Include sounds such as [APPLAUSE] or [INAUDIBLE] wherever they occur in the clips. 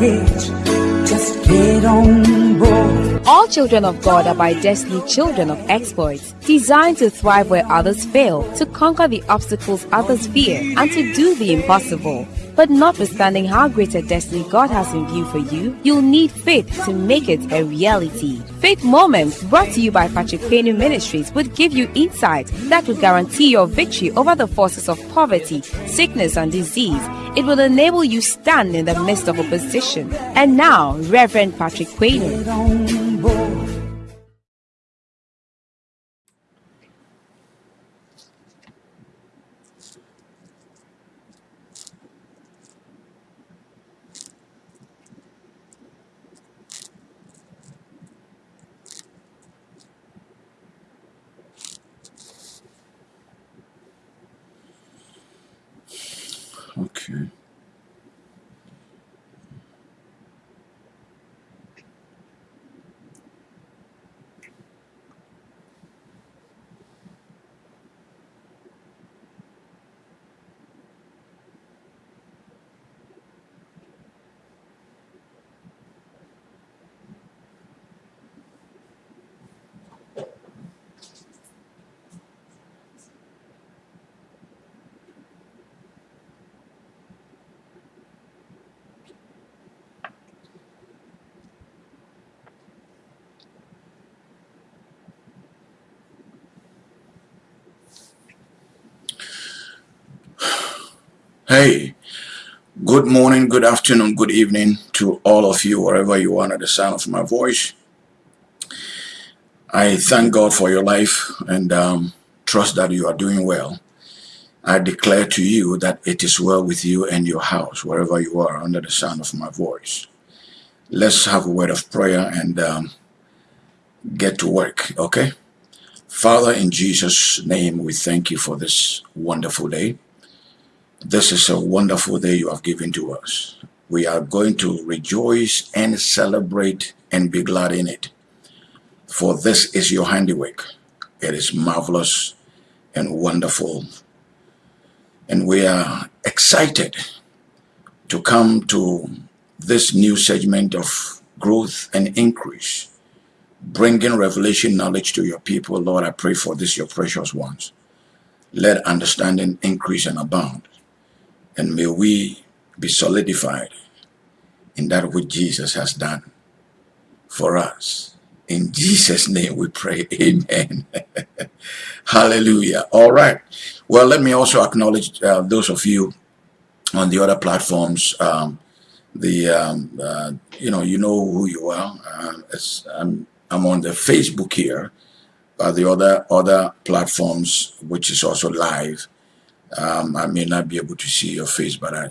baggage. Just get on board. All children of God are by destiny children of exploits, designed to thrive where others fail, to conquer the obstacles others fear, and to do the impossible. But notwithstanding how great a destiny God has in view for you, you'll need faith to make it a reality. Faith Moments, brought to you by Patrick Payne Ministries, would give you insight that will guarantee your victory over the forces of poverty, sickness, and disease. It will enable you stand in the midst of opposition. And now, Reverend Patrick Payne. Hey, good morning, good afternoon, good evening to all of you, wherever you are at the sound of my voice. I thank God for your life and um, trust that you are doing well. I declare to you that it is well with you and your house, wherever you are under the sound of my voice. Let's have a word of prayer and um, get to work, okay? Father, in Jesus' name, we thank you for this wonderful day. This is a wonderful day you have given to us. We are going to rejoice and celebrate and be glad in it. For this is your handiwork. It is marvelous and wonderful. And we are excited to come to this new segment of growth and increase, bringing revelation knowledge to your people. Lord, I pray for this, your precious ones. Let understanding increase and abound and may we be solidified in that which Jesus has done for us. In Jesus' name we pray, [LAUGHS] amen. [LAUGHS] Hallelujah. All right. Well, let me also acknowledge uh, those of you on the other platforms. Um, the um, uh, you know you know who you are. Uh, I'm I'm on the Facebook here, but the other other platforms, which is also live. Um, I may not be able to see your face, but I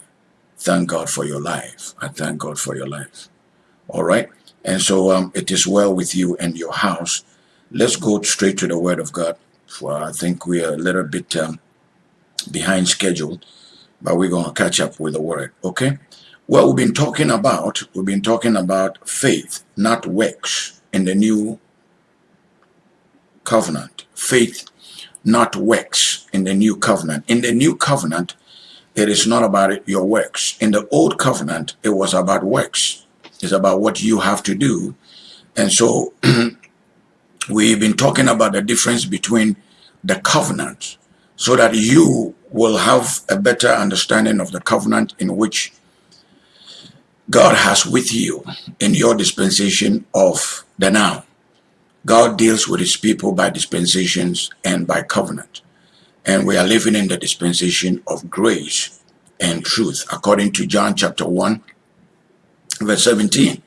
thank God for your life. I thank God for your life. All right. And so um, it is well with you and your house. Let's go straight to the Word of God. For I think we are a little bit um, behind schedule, but we're going to catch up with the Word. Okay. Well, we've been talking about we've been talking about faith, not works, in the new covenant. Faith not works in the new covenant. In the new covenant, it is not about your works. In the old covenant, it was about works. It's about what you have to do. And so [CLEARS THROAT] we've been talking about the difference between the covenant so that you will have a better understanding of the covenant in which God has with you in your dispensation of the now. God deals with his people by dispensations and by covenant. And we are living in the dispensation of grace and truth, according to John chapter 1, verse 17.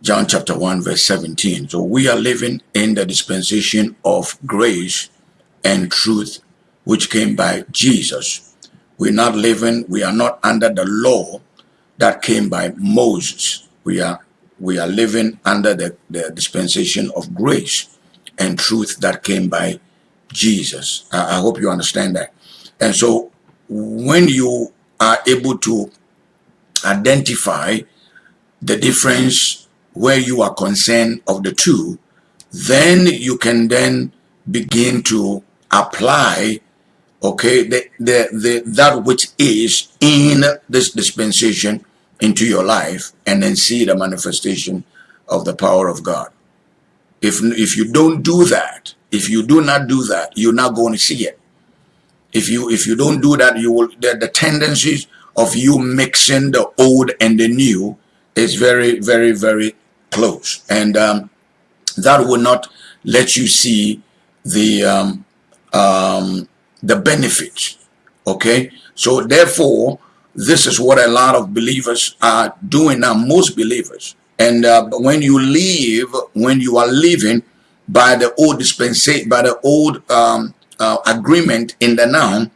John chapter 1, verse 17. So we are living in the dispensation of grace and truth, which came by Jesus. We're not living, we are not under the law that came by Moses. We are we are living under the, the dispensation of grace and truth that came by Jesus. I, I hope you understand that. And so when you are able to identify the difference where you are concerned of the two, then you can then begin to apply okay the, the the that which is in this dispensation into your life and then see the manifestation of the power of God. If, if you don't do that, if you do not do that, you're not going to see it. If you if you don't do that, you will the, the tendencies of you mixing the old and the new is very, very, very close. And um, that will not let you see the um, um, the benefits. Okay, so therefore, this is what a lot of believers are doing now. Most believers, and uh, when you live, when you are living by the old dispensation, by the old um, uh, agreement in the now,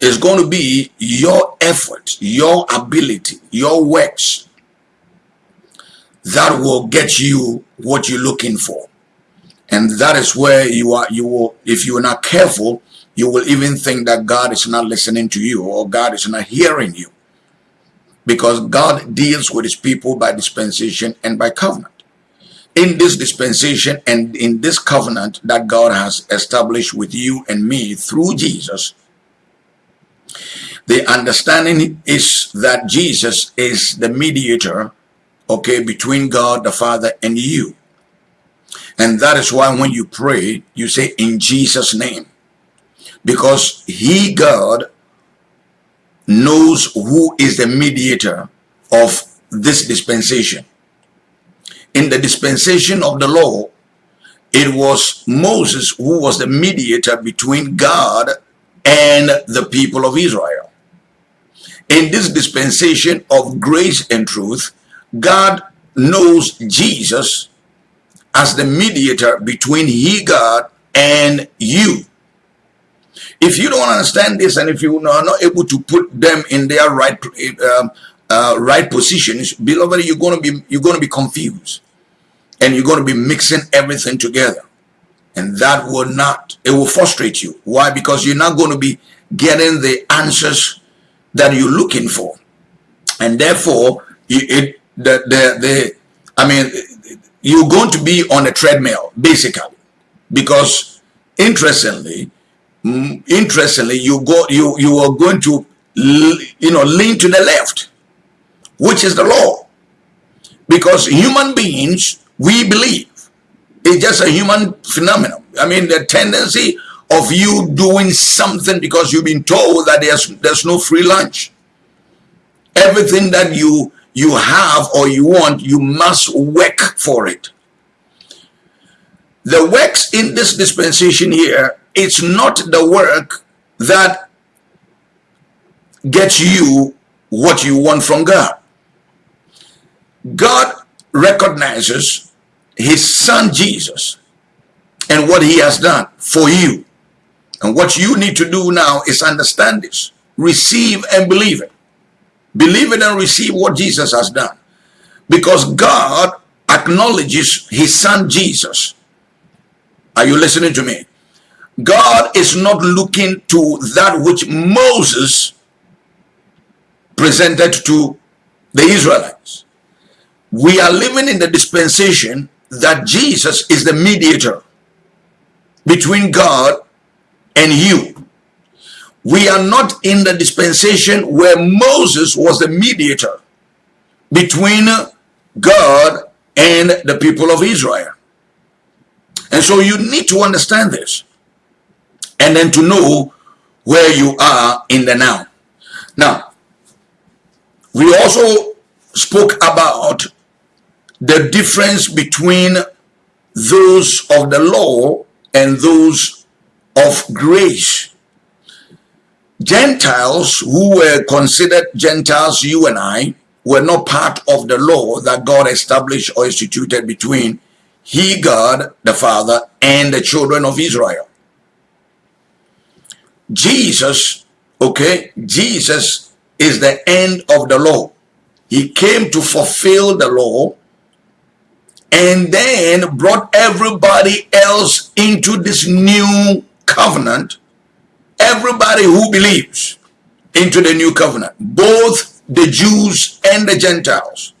is going to be your effort, your ability, your works that will get you what you're looking for and that is where you are you will if you are not careful you will even think that god is not listening to you or god is not hearing you. Because god deals with his people by dispensation and by covenant. In this dispensation and in this covenant that god has established with you and me through jesus the understanding is that jesus is the mediator okay between god the father and you. And that is why when you pray, you say in Jesus' name. Because he, God, knows who is the mediator of this dispensation. In the dispensation of the law, it was Moses who was the mediator between God and the people of Israel. In this dispensation of grace and truth, God knows Jesus as the mediator between he God and you. If you don't understand this and if you are not able to put them in their right um, uh, right positions, beloved, you're going to be you're to be confused, and you're going to be mixing everything together, and that will not it will frustrate you. Why? Because you're not going to be getting the answers that you're looking for, and therefore you, it the the the I mean you're going to be on a treadmill basically because interestingly interestingly you go you you are going to you know lean to the left which is the law. Because human beings we believe it's just a human phenomenon. I mean the tendency of you doing something because you've been told that there's there's no free lunch. Everything that you you have or you want, you must work for it. The works in this dispensation here, it's not the work that gets you what you want from God. God recognizes his son Jesus and what he has done for you. And what you need to do now is understand this, receive and believe it. Believe it and receive what Jesus has done. Because God acknowledges his son Jesus. Are you listening to me? God is not looking to that which Moses presented to the Israelites. We are living in the dispensation that Jesus is the mediator between God and you. We are not in the dispensation where Moses was the mediator between God and the people of Israel. And so you need to understand this and then to know where you are in the now. Now, we also spoke about the difference between those of the law and those of grace. Gentiles who were considered Gentiles, you and I, were not part of the law that God established or instituted between he, God, the Father, and the children of Israel. Jesus, okay, Jesus is the end of the law. He came to fulfill the law and then brought everybody else into this new covenant everybody who believes into the new covenant, both the Jews and the Gentiles.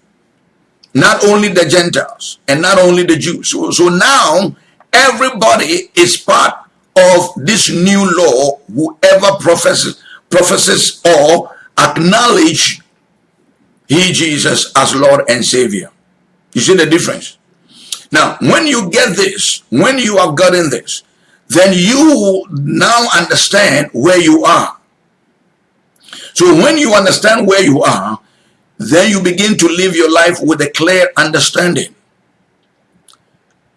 Not only the Gentiles and not only the Jews. So, so now everybody is part of this new law, whoever professes, professes or acknowledge He, Jesus, as Lord and Savior. You see the difference? Now, when you get this, when you have gotten this, then you now understand where you are. So when you understand where you are, then you begin to live your life with a clear understanding.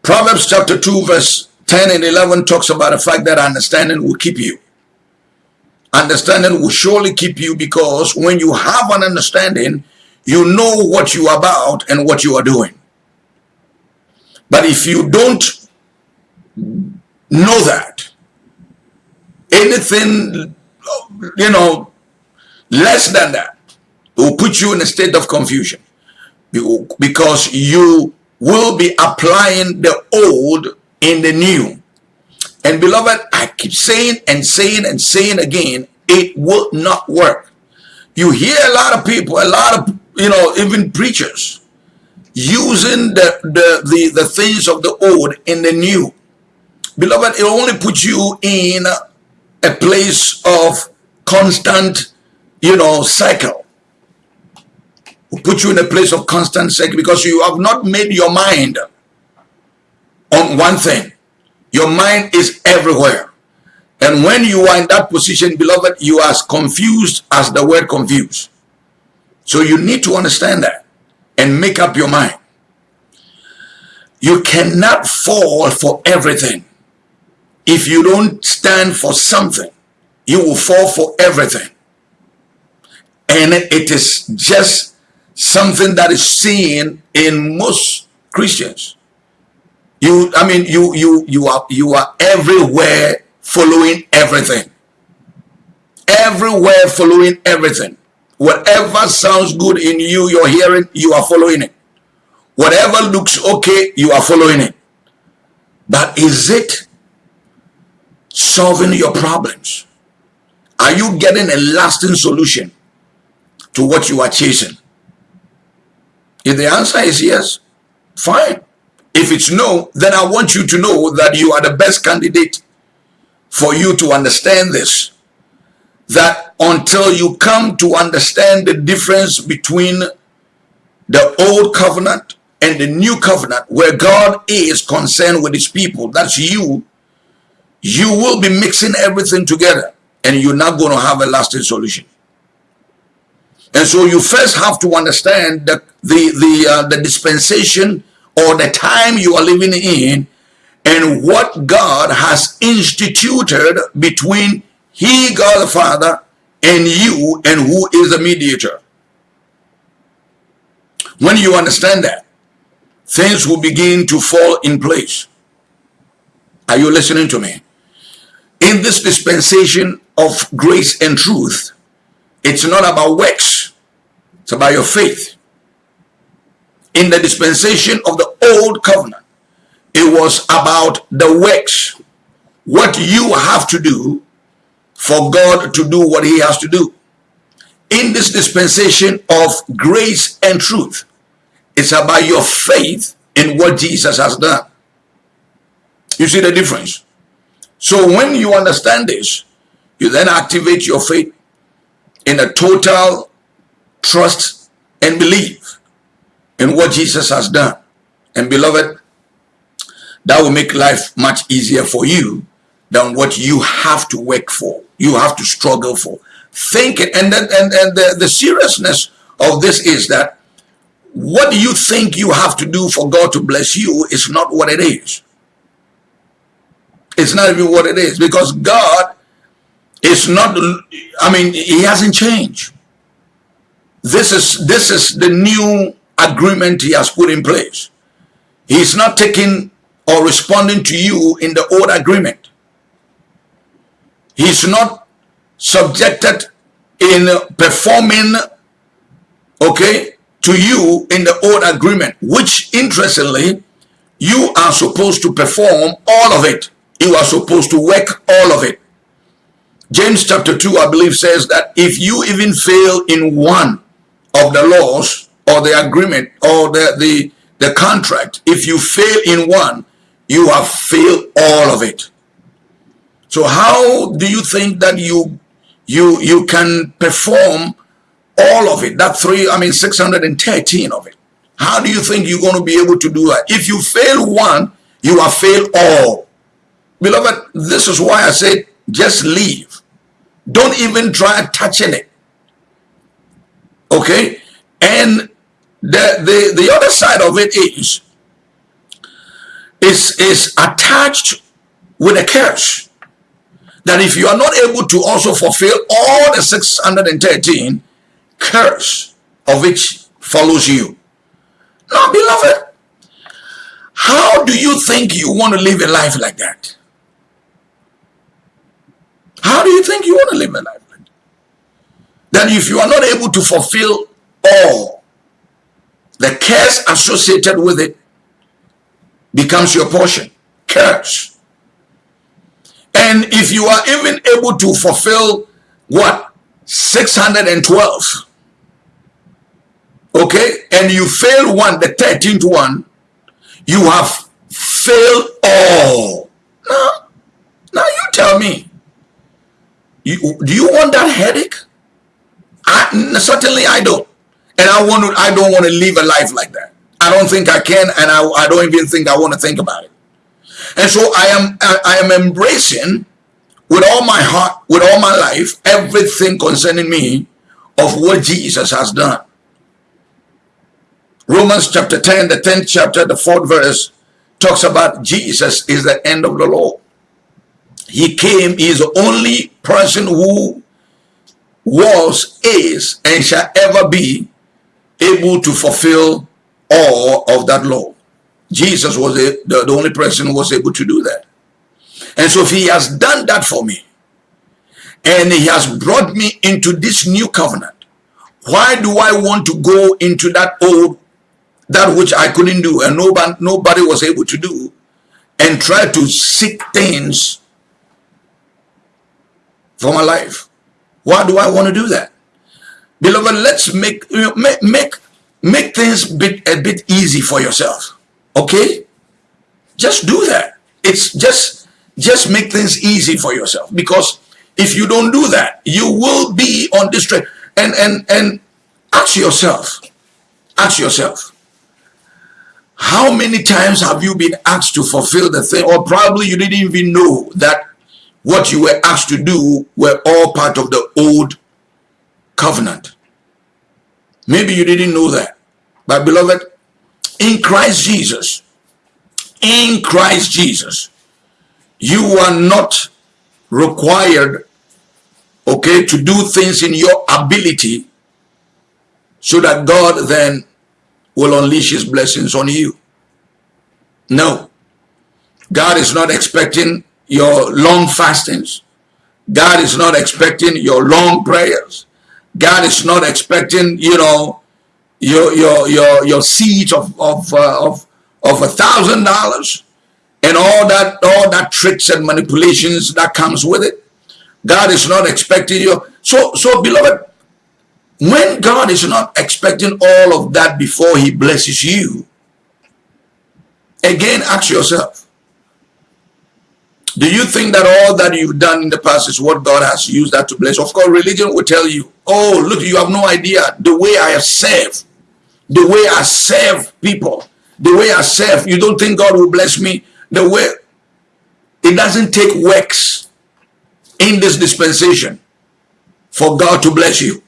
Proverbs chapter 2 verse 10 and 11 talks about the fact that understanding will keep you. Understanding will surely keep you because when you have an understanding, you know what you are about and what you are doing. But if you don't know that, anything, you know, less than that will put you in a state of confusion because you will be applying the old in the new. And beloved, I keep saying and saying and saying again, it will not work. You hear a lot of people, a lot of, you know, even preachers using the, the, the, the things of the old in the new. Beloved, it only puts you in a place of constant, you know, cycle. Will put you in a place of constant cycle because you have not made your mind on one thing. Your mind is everywhere. And when you are in that position, beloved, you are as confused as the word confused. So you need to understand that and make up your mind. You cannot fall for everything. If you don't stand for something, you will fall for everything. And it is just something that is seen in most Christians. You, I mean, you, you, you are, you are everywhere following everything. Everywhere following everything. Whatever sounds good in you, you're hearing, you are following it. Whatever looks okay, you are following it. But is it solving your problems? Are you getting a lasting solution to what you are chasing? If the answer is yes, fine. If it's no, then I want you to know that you are the best candidate for you to understand this. That until you come to understand the difference between the old covenant and the new covenant where God is concerned with his people, that's you, you will be mixing everything together and you're not going to have a lasting solution. And so you first have to understand the, the, the, uh, the dispensation or the time you are living in and what God has instituted between he, God the Father, and you, and who is the mediator. When you understand that, things will begin to fall in place. Are you listening to me? In this dispensation of grace and truth, it's not about works. It's about your faith in the dispensation of the old covenant, it was about the works, what you have to do for God to do what he has to do. In this dispensation of grace and truth, it's about your faith in what Jesus has done. You see the difference? So when you understand this, you then activate your faith in a total trust and belief in what Jesus has done. And beloved, that will make life much easier for you than what you have to work for. You have to struggle for. Think it, and then and, and the, the seriousness of this is that what you think you have to do for God to bless you is not what it is. It's not even what it is because God is not, I mean, he hasn't changed. This is, this is the new agreement he has put in place. He's not taking or responding to you in the old agreement. He's not subjected in performing, okay, to you in the old agreement, which interestingly, you are supposed to perform all of it. You are supposed to work all of it. James chapter 2, I believe, says that if you even fail in one of the laws, or the agreement or the, the, the contract, if you fail in one, you have failed all of it. So how do you think that you you you can perform all of it, that three, I mean, 613 of it. How do you think you're going to be able to do that? If you fail one, you have failed all. Beloved, this is why I said just leave. Don't even try touching it. Okay? And the, the, the other side of it is, is, is attached with a curse. That if you are not able to also fulfill all the 613, curse of which follows you. Now, beloved, how do you think you want to live a life like that? How do you think you want to live a life like that? That if you are not able to fulfill all, the curse associated with it becomes your portion. Curse. And if you are even able to fulfill what? 612 okay and you fail one the 13th one you have failed all now now you tell me you, do you want that headache I, certainly i don't and i want to i don't want to live a life like that. I don't think i can and i, I don't even think i want to think about it. And so i am I, I am embracing with all my heart with all my life everything concerning me of what jesus has done. Romans chapter 10, the 10th chapter, the 4th verse, talks about Jesus is the end of the law. He came, he is the only person who was, is, and shall ever be able to fulfill all of that law. Jesus was the, the, only person who was able to do that. And so if he has done that for me, and he has brought me into this new covenant, why do I want to go into that old that which I couldn't do and nobody, nobody was able to do and try to seek things for my life. Why do I want to do that? Beloved, let's make, make, make, make things bit, a bit easy for yourself. Okay? Just do that. It's just, just make things easy for yourself because if you don't do that, you will be on this track. And, and, and ask yourself, ask yourself, how many times have you been asked to fulfill the thing? Or probably you didn't even know that what you were asked to do were all part of the old covenant. Maybe you didn't know that. But beloved, in Christ Jesus, in Christ Jesus, you are not required, okay, to do things in your ability so that God then will unleash his blessings on you. No. God is not expecting your long fastings. God is not expecting your long prayers. God is not expecting, you know, your your your your seeds of of uh, of of a thousand dollars and all that all that tricks and manipulations that comes with it. God is not expecting you. So so beloved, when God is not expecting all of that before he blesses you, again, ask yourself, do you think that all that you've done in the past is what God has used that to bless? Of course, religion will tell you, oh, look, you have no idea the way I have served, the way I serve people, the way I serve. You don't think God will bless me? The way it doesn't take works in this dispensation for God to bless you.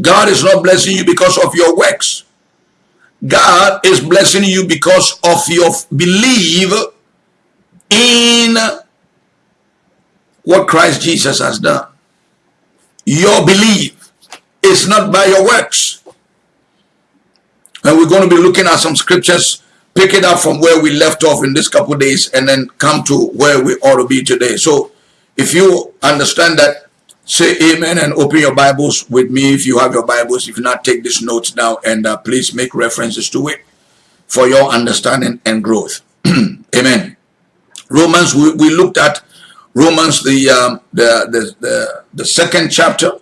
God is not blessing you because of your works. God is blessing you because of your belief in what Christ Jesus has done. Your belief is not by your works. And we're going to be looking at some scriptures, pick it up from where we left off in this couple days and then come to where we ought to be today. So if you understand that say amen and open your bibles with me if you have your bibles if not take these notes down and uh, please make references to it for your understanding and growth [CLEARS THROAT] amen romans we, we looked at romans the, um, the, the the the second chapter.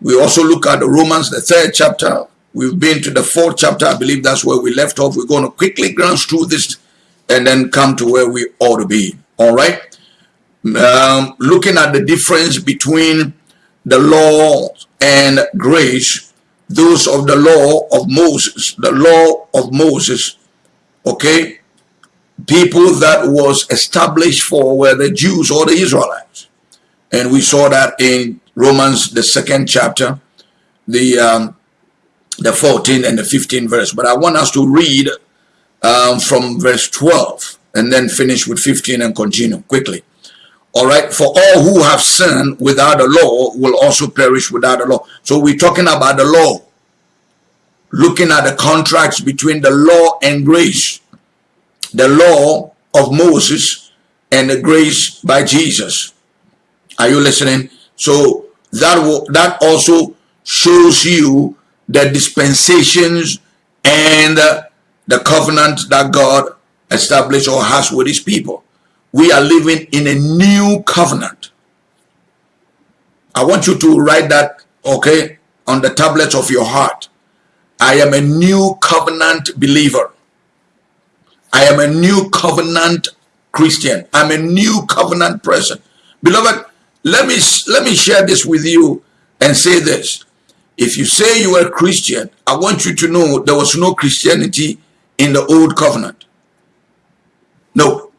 We also look at romans the third chapter. We've been to the fourth chapter. I believe that's where we left off. We're going to quickly glance through this and then come to where we ought to be. All right? Um, looking at the difference between the law and grace, those of the law of Moses, the law of Moses, okay, people that was established for were the Jews or the Israelites. And we saw that in Romans, the second chapter, the um, the 14th and the 15th verse. But I want us to read um, from verse 12 and then finish with 15 and continue quickly. All right, for all who have sinned without the law will also perish without the law. So we're talking about the law, looking at the contracts between the law and grace, the law of Moses and the grace by Jesus. Are you listening? So that that also shows you the dispensations and the covenant that God established or has with his people. We are living in a new covenant. I want you to write that, okay, on the tablets of your heart. I am a new covenant believer. I am a new covenant Christian. I'm a new covenant person. Beloved, let me let me share this with you and say this. If you say you are a Christian, I want you to know there was no Christianity in the old covenant. No.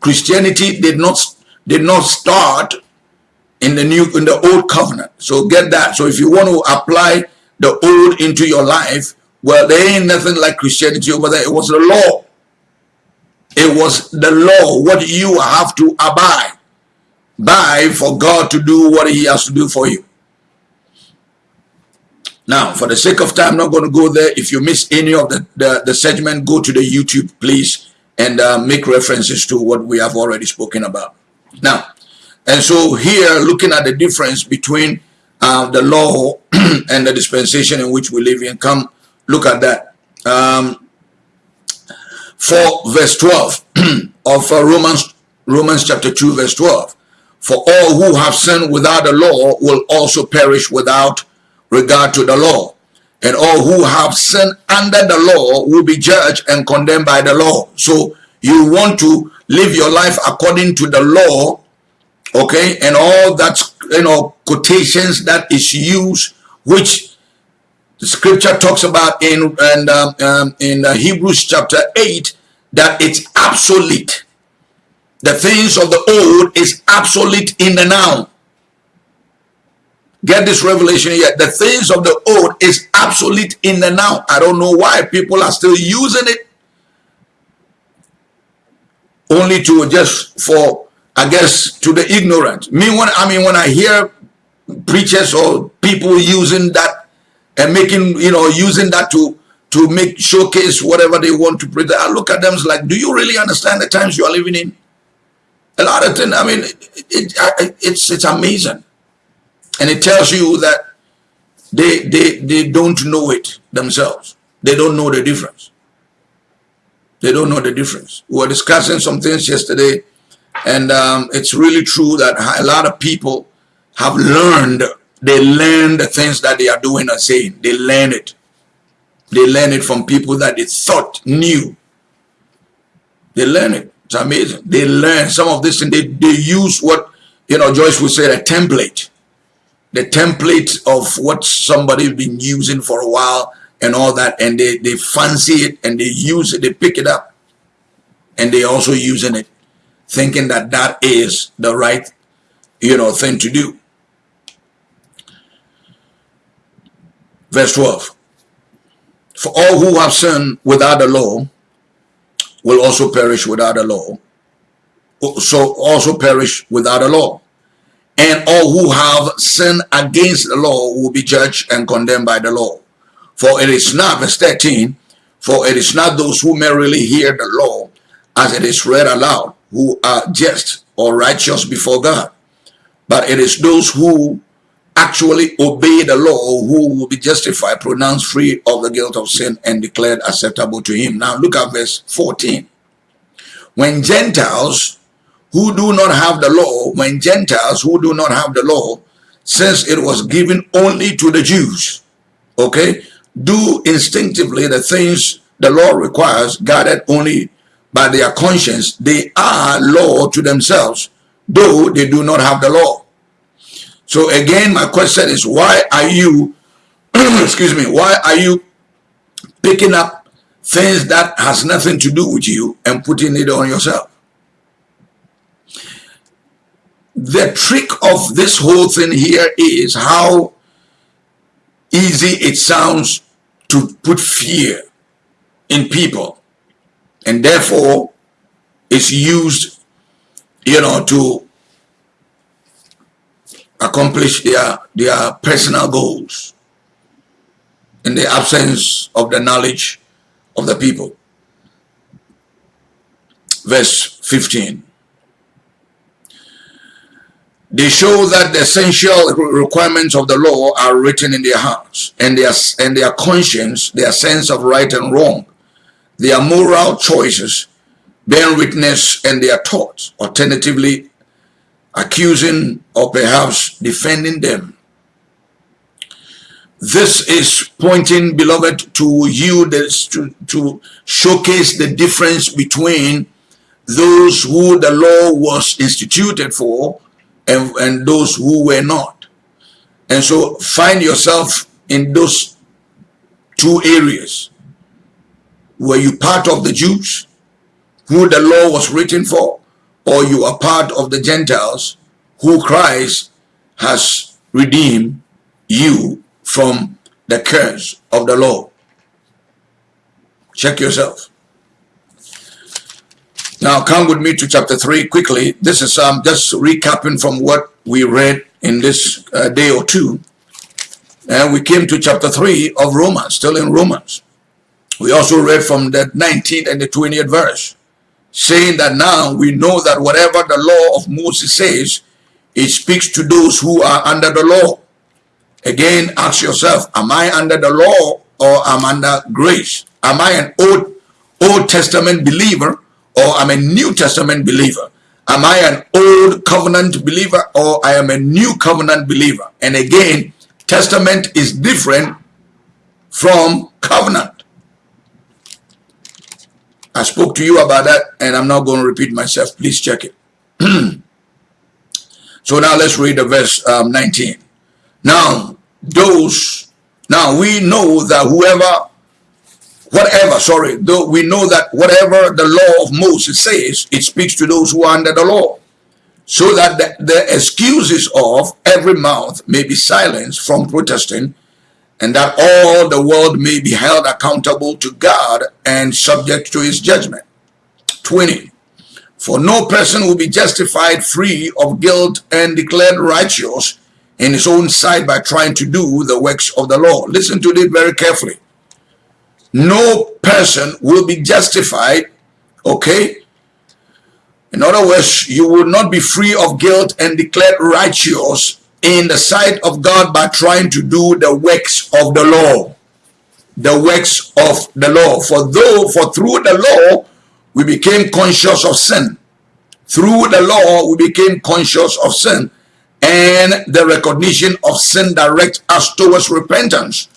Christianity did not did not start in the new in the old covenant. So get that. So if you want to apply the old into your life, well, there ain't nothing like Christianity over there. It was the law. It was the law, what you have to abide by for God to do what he has to do for you. Now, for the sake of time, I'm not going to go there. If you miss any of the, the, the segment, go to the YouTube, please, and uh, make references to what we have already spoken about. Now, and so here, looking at the difference between uh, the law [CLEARS THROAT] and the dispensation in which we live in, come look at that. Um, for verse 12 [CLEARS THROAT] of uh, Romans, Romans chapter 2, verse 12. For all who have sinned without the law will also perish without regard to the law. And all who have sinned under the law will be judged and condemned by the law. So you want to live your life according to the law, okay? And all that, you know, quotations that is used, which the scripture talks about in, and, um, um, in uh, Hebrews chapter 8, that it's obsolete. The things of the old is obsolete in the now. Get this revelation here. The things of the old is obsolete in the now. I don't know why people are still using it. Only to just for, I guess, to the ignorant. Me, when I mean, when I hear preachers or people using that and making, you know, using that to to make showcase whatever they want to present, I look at them like, do you really understand the times you are living in? A lot of things. I mean, it, it, it's it's amazing and it tells you that they they they don't know it themselves they don't know the difference they don't know the difference we were discussing some things yesterday and um, it's really true that a lot of people have learned they learn the things that they are doing and saying. They learn it. They learn it from people that they thought knew. They learn it. It's amazing. They learn some of this and they, they use what you know joyce would say a template. The template of what somebody's been using for a while and all that. And they, they fancy it and they use it. They pick it up. And they also using it thinking that that is the right you know thing to do verse 12 for all who have sinned without the law will also perish without the law. So also perish without a law. And all who have sinned against the law will be judged and condemned by the law. For it is not, verse 13, for it is not those who merely hear the law as it is read aloud who are just or righteous before God, but it is those who actually obey the law who will be justified, pronounced free of the guilt of sin and declared acceptable to him. Now look at verse 14. When Gentiles who do not have the law, when Gentiles who do not have the law, since it was given only to the Jews, okay, do instinctively the things the law requires, guided only by their conscience, they are law to themselves, though they do not have the law. So again, my question is, why are you, [CLEARS THROAT] excuse me, why are you picking up things that has nothing to do with you and putting it on yourself? The trick of this whole thing here is how easy it sounds to put fear in people and therefore it's used you know to accomplish their, their personal goals in the absence of the knowledge of the people. Verse 15. They show that the essential requirements of the law are written in their hearts and their, and their conscience, their sense of right and wrong, their moral choices, bearing witness and their thoughts, alternatively accusing or perhaps defending them. This is pointing, beloved, to you this, to, to showcase the difference between those who the law was instituted for and, and those who were not. And so find yourself in those two areas. Were you part of the Jews who the law was written for? Or you are part of the Gentiles who Christ has redeemed you from the curse of the law. Check yourself. Now come with me to chapter 3 quickly. This is um, just recapping from what we read in this uh, day or two. And we came to chapter 3 of Romans, still in Romans. We also read from the 19th and the 20th verse saying that now we know that whatever the law of Moses says, it speaks to those who are under the law. Again, ask yourself, am I under the law or am I under grace? Am I an Old, Old Testament believer or I'm a New Testament believer? Am I an Old Covenant believer or I am a New Covenant believer? And again, Testament is different from covenant. I spoke to you about that and I'm not going to repeat myself. Please check it. [CLEARS THROAT] so now let's read the verse um, 19. Now, those, now we know that whoever, whatever, sorry, though we know that whatever the law of Moses says, it speaks to those who are under the law. So that the, the excuses of every mouth may be silenced from protesting and that all the world may be held accountable to God and subject to his judgment. 20. For no person will be justified free of guilt and declared righteous in his own sight by trying to do the works of the law. Listen to it very carefully. No person will be justified, okay? In other words, you will not be free of guilt and declared righteous in the sight of God by trying to do the works of the law. The works of the law. For though, for through the law, we became conscious of sin. Through the law, we became conscious of sin. And the recognition of sin directs us towards repentance.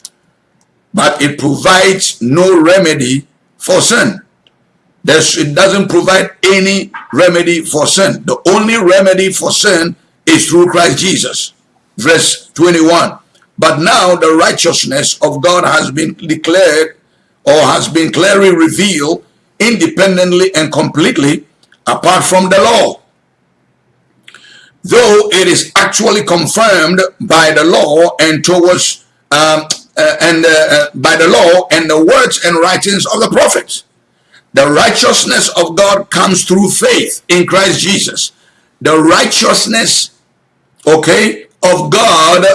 But it provides no remedy for sin. There's, it doesn't provide any remedy for sin. The only remedy for sin is through Christ Jesus. Verse 21. But now the righteousness of God has been declared or has been clearly revealed independently and completely apart from the law. Though it is actually confirmed by the law and towards um, uh, and uh, uh, by the law and the words and writings of the prophets. The righteousness of God comes through faith in Christ Jesus. The righteousness okay, of God,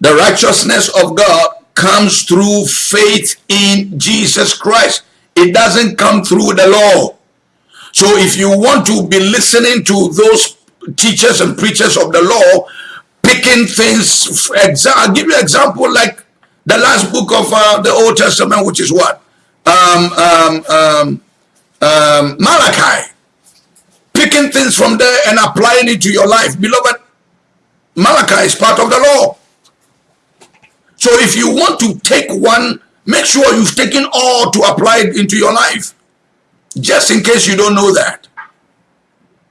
the righteousness of God comes through faith in Jesus Christ. It doesn't come through the law. So if you want to be listening to those teachers and preachers of the law, picking things, I'll give you an example like the last book of uh, the Old Testament, which is what? Um, um, um, um Malachi picking things from there and applying it to your life. Beloved, Malachi is part of the law. So if you want to take one, make sure you've taken all to apply it into your life. Just in case you don't know that.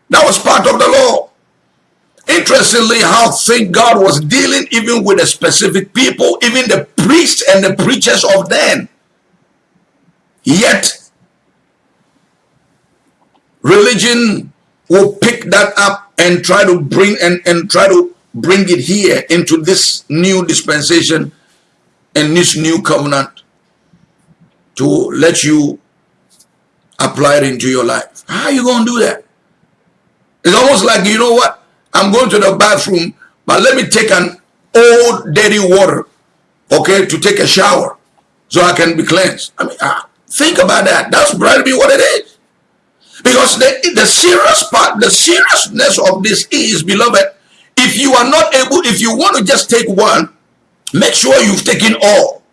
That was part of the law. Interestingly, how think God was dealing even with the specific people, even the priests and the preachers of then. Yet, religion will pick that up and try to bring and, and try to bring it here into this new dispensation and this new covenant to let you apply it into your life. How are you going to do that? It's almost like, you know what? I'm going to the bathroom, but let me take an old dirty water, okay, to take a shower so I can be cleansed. I mean, ah, think about that. That's probably what it is. Because the, the serious part, the seriousness of this is, beloved, if you are not able, if you want to just take one, make sure you've taken all.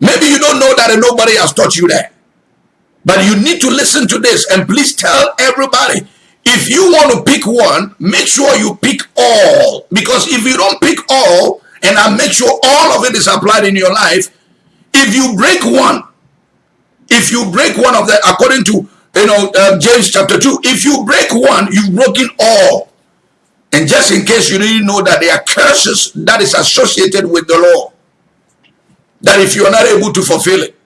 Maybe you don't know that and nobody has taught you that. But you need to listen to this and please tell everybody if you want to pick one, make sure you pick all. Because if you don't pick all, and I make sure all of it is applied in your life, if you break one, if you break one of them, according to you know uh, James chapter 2, if you break one, you've broken all. And just in case you didn't know that there are curses that is associated with the law, that if you are not able to fulfill it,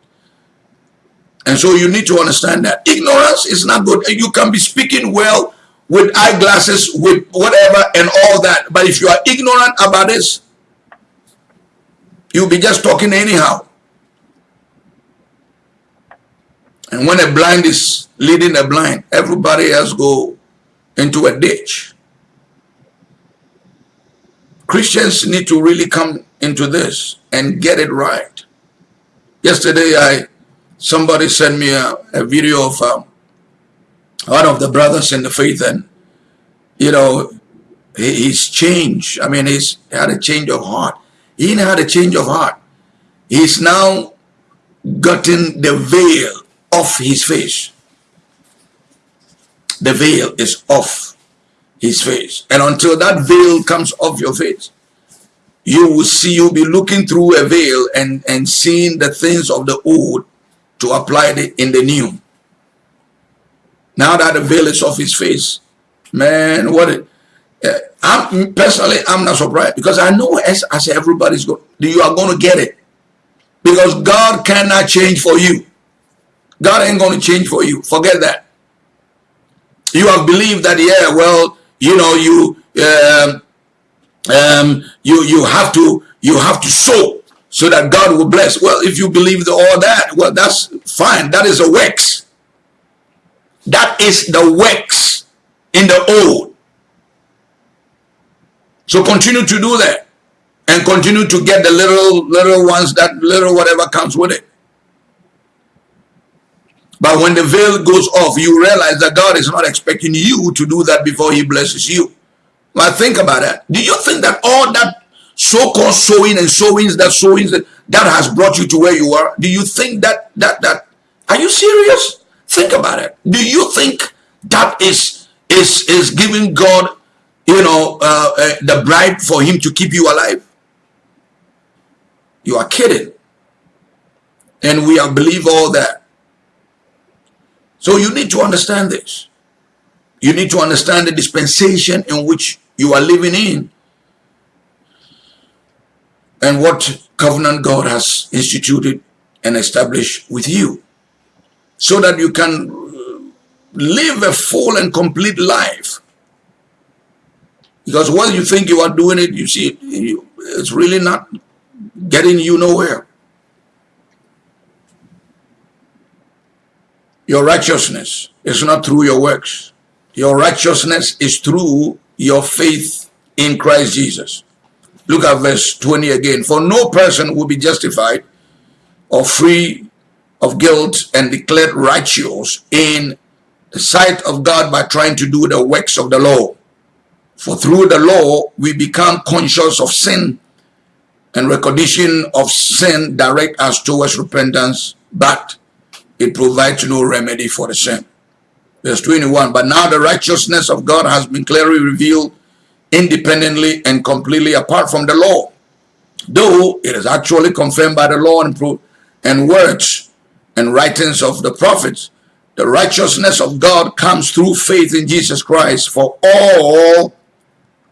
and so you need to understand that ignorance is not good. You can be speaking well with eyeglasses, with whatever and all that. But if you are ignorant about this, you'll be just talking anyhow. And when a blind is leading a blind, everybody else go into a ditch. Christians need to really come into this and get it right. Yesterday, I somebody sent me a, a video of um, one of the brothers in the faith and you know he, he's changed i mean he's had a change of heart he had a change of heart he's now gotten the veil off his face the veil is off his face and until that veil comes off your face you will see you'll be looking through a veil and and seeing the things of the old to apply it in the new. Now that the veil is off his face, man, what it, uh, I'm personally I'm not surprised because I know as, as everybody's going, you are going to get it because God cannot change for you. God ain't going to change for you. Forget that. You have believed that yeah, well, you know, you um, um, you you have to you have to sow so that God will bless. Well, if you believe the, all that, well, that's fine. That is a works. That is the works in the old. So continue to do that and continue to get the little little ones that little whatever comes with it. But when the veil goes off, you realize that God is not expecting you to do that before he blesses you. Well, think about that. Do you think that all that so-called sowing and sowings that sowings that, that has brought you to where you are do you think that that that are you serious? Think about it. Do you think that is is is giving god you know uh, uh, the bribe for him to keep you alive? You are kidding. And we are believe all that so you need to understand this. You need to understand the dispensation in which you are living in and what covenant God has instituted and established with you so that you can live a full and complete life. Because while you think you are doing it you see it's really not getting you nowhere your righteousness is not through your works your righteousness is through your faith in Christ Jesus Look at verse 20 again. For no person will be justified or free of guilt and declared righteous in the sight of God by trying to do the works of the law. For through the law, we become conscious of sin and recognition of sin direct us towards repentance, but it provides no remedy for the sin. Verse 21, But now the righteousness of God has been clearly revealed independently and completely apart from the law, though it is actually confirmed by the law and, and words and writings of the prophets. The righteousness of God comes through faith in Jesus Christ for all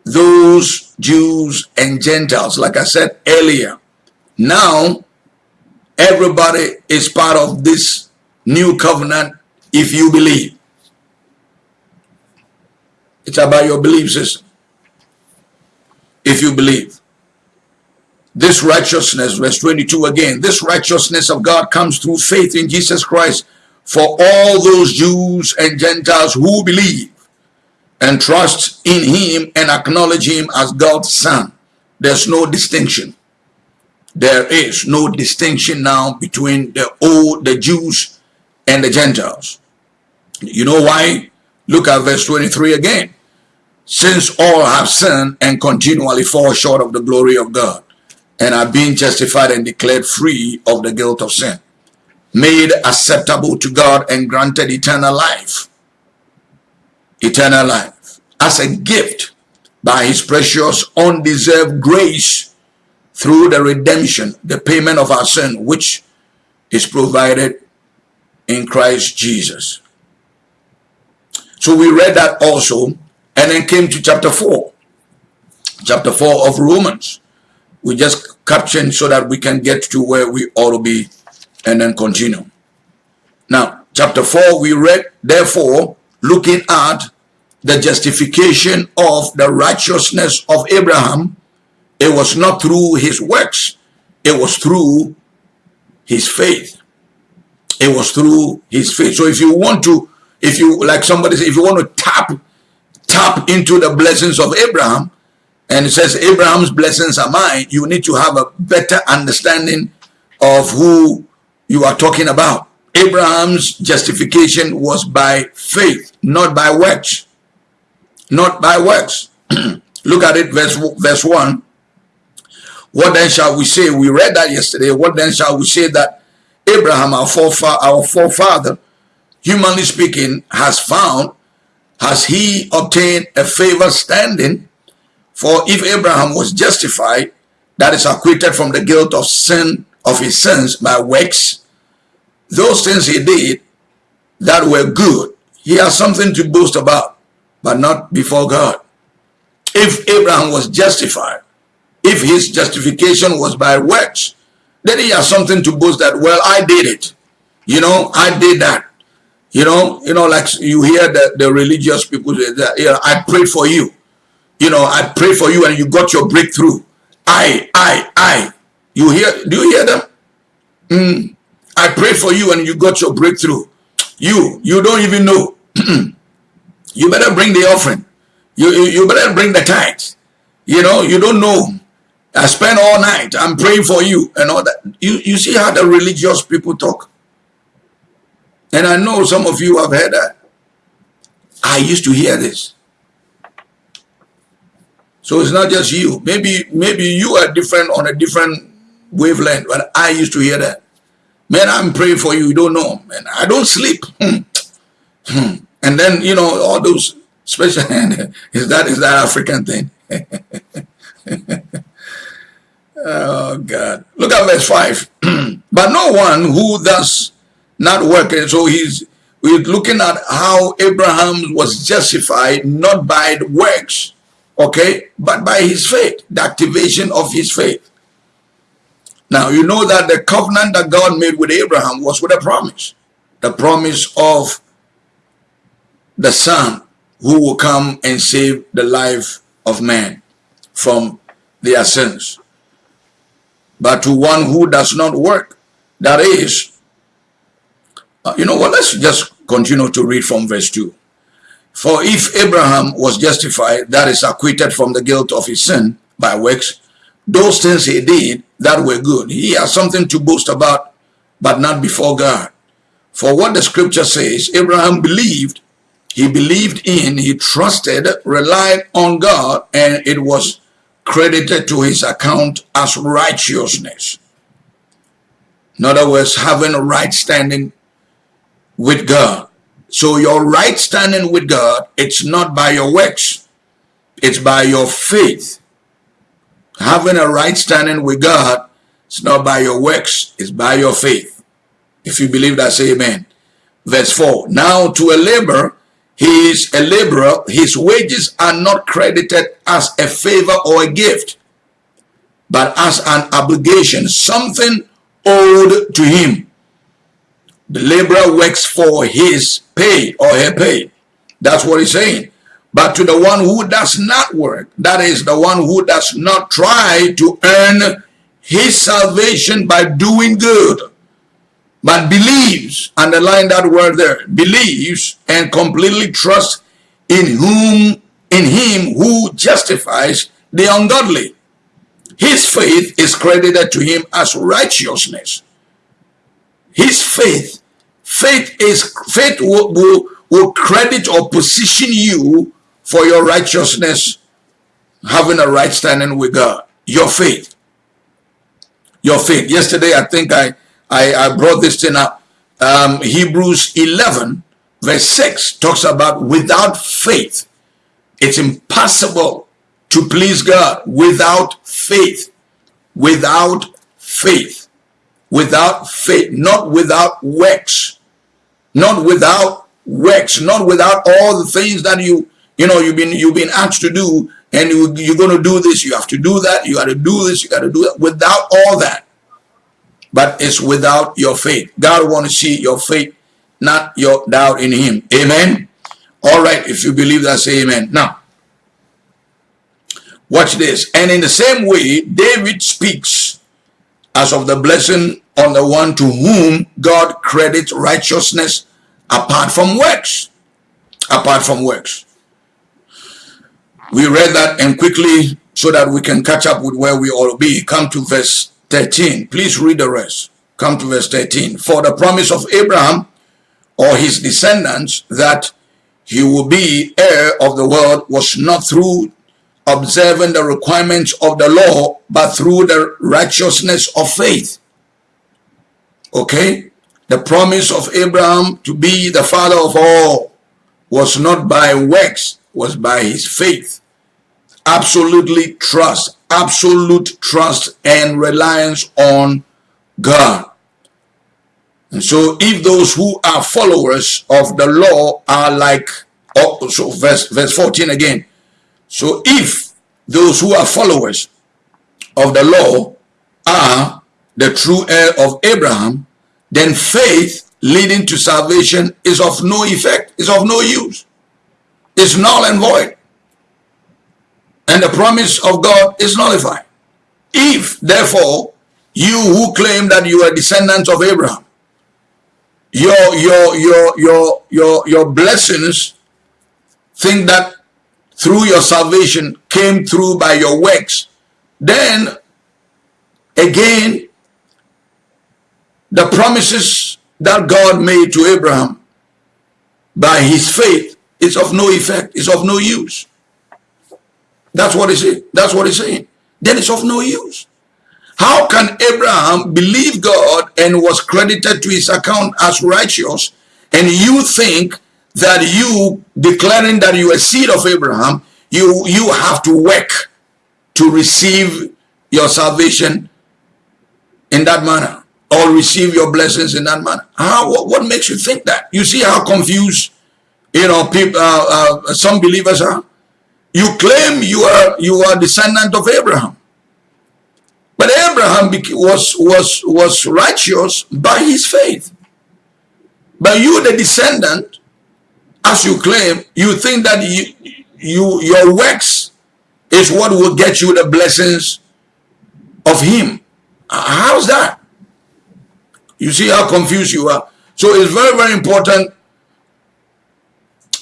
those Jews and Gentiles. Like I said earlier, now everybody is part of this new covenant if you believe. It's about your belief system. If you believe. This righteousness, verse 22 again, this righteousness of God comes through faith in Jesus Christ for all those Jews and Gentiles who believe and trust in him and acknowledge him as God's son. There's no distinction. There is no distinction now between the old, the Jews and the Gentiles. You know why? Look at verse 23 again. Since all have sinned and continually fall short of the glory of God and are being justified and declared free of the guilt of sin, made acceptable to God and granted eternal life. Eternal life as a gift by his precious undeserved grace through the redemption, the payment of our sin, which is provided in Christ Jesus. So we read that also and then came to chapter 4. Chapter 4 of Romans. We just captioned so that we can get to where we ought to be and then continue. Now, chapter 4, we read, therefore, looking at the justification of the righteousness of Abraham, it was not through his works, it was through his faith. It was through his faith. So if you want to, if you, like somebody said, if you want to tap, tap into the blessings of Abraham, and it says Abraham's blessings are mine, you need to have a better understanding of who you are talking about. Abraham's justification was by faith, not by works. Not by works. [CLEARS THROAT] Look at it, verse, verse 1. What then shall we say? We read that yesterday. What then shall we say that Abraham, our forefather, our forefather, humanly speaking, has found? Has he obtained a favor standing? For if Abraham was justified, that is acquitted from the guilt of sin of his sins by works, those things he did that were good, he has something to boast about, but not before God. If Abraham was justified, if his justification was by works, then he has something to boast that, well, I did it. You know, I did that. You know, you know, like you hear the, the religious people say that, I prayed for you. You know, I prayed for you and you got your breakthrough. I, I, I. You hear, do you hear them? Mm, I prayed for you and you got your breakthrough. You, you don't even know. [CLEARS THROAT] you better bring the offering. You, you, you better bring the tithes. You know, you don't know. I spent all night. I'm praying for you and all that. You, you see how the religious people talk? And I know some of you have heard that. I used to hear this. So it's not just you. Maybe maybe you are different on a different wavelength, but I used to hear that. Man, I'm praying for you. You don't know. Man, I don't sleep. [LAUGHS] Hmm. Hmm. and then, you know, all those special, [LAUGHS] is that, is that African thing? [LAUGHS] oh, God. Look at verse 5. [CLEARS THROAT] but no one who does not work. So he's, we're looking at how Abraham was justified, not by the works, okay, but by his faith, the activation of his faith. Now, you know that the covenant that God made with Abraham was with a promise. The promise of the son who will come and save the life of man from their sins. But to one who does not work, that is, uh, you know what, let's just continue to read from verse 2. For if Abraham was justified, that is acquitted from the guilt of his sin by works, those things he did that were good. He has something to boast about, but not before God. For what the scripture says, Abraham believed, he believed in, he trusted, relied on God, and it was credited to his account as righteousness. In other words, having a right standing with God. So your right standing with God, it's not by your works, it's by your faith having a right standing with God, it's not by your works, it's by your faith. If you believe that, say amen. Verse 4, Now to a labor, he is a laborer, his wages are not credited as a favor or a gift, but as an obligation, something owed to him. The laborer works for his pay or her pay. That's what he's saying. But to the one who does not work, that is the one who does not try to earn his salvation by doing good, but believes, underline that word there, believes and completely trusts in whom, in him who justifies the ungodly. His faith is credited to him as righteousness. His faith, faith is, faith will, will, will credit or position you for your righteousness, having a right standing with God. Your faith. Your faith. Yesterday, I think I, I, I brought this thing up. Um, Hebrews 11, verse 6 talks about without faith, it's impossible to please God without faith. Without faith. Without faith. Not without works. Not without works. Not without all the things that you you know, you've been you've been asked to do, and you, you're going to do this. You have to do that. You got to do this. You got to do that. Without all that, but it's without your faith. God want to see your faith, not your doubt in Him. Amen. All right, if you believe that, say Amen. Now, watch this. And in the same way, David speaks as of the blessing on the one to whom God credits righteousness apart from works. Apart from works. We read that and quickly so that we can catch up with where we all be. Come to verse 13. Please read the rest. Come to verse 13. For the promise of Abraham or his descendants that he will be heir of the world was not through observing the requirements of the law, but through the righteousness of faith. Okay? The promise of Abraham to be the father of all was not by works, was by his faith. Absolutely trust, absolute trust and reliance on God. And so if those who are followers of the law are like, oh, so verse, verse 14 again. So if those who are followers of the law are the true heir of Abraham, then faith leading to salvation is of no effect, is of no use is null and void. And the promise of God is nullified. If, therefore, you who claim that you are descendants of Abraham, your your your your your your blessings think that through your salvation came through by your works, then again the promises that God made to Abraham by his faith is of no effect. is of no use. That's what he's saying. That's what he's saying. Then it's of no use. How can Abraham believe God and was credited to his account as righteous and you think that you declaring that you are seed of Abraham, you, you have to work to receive your salvation in that manner or receive your blessings in that manner. How, what, what makes you think that? You see how confused you know, people, uh, uh, some believers are. You claim you are you are descendant of Abraham, but Abraham was was was righteous by his faith. But you, the descendant, as you claim, you think that you you your works is what will get you the blessings of him. How's that? You see how confused you are. So it's very, very important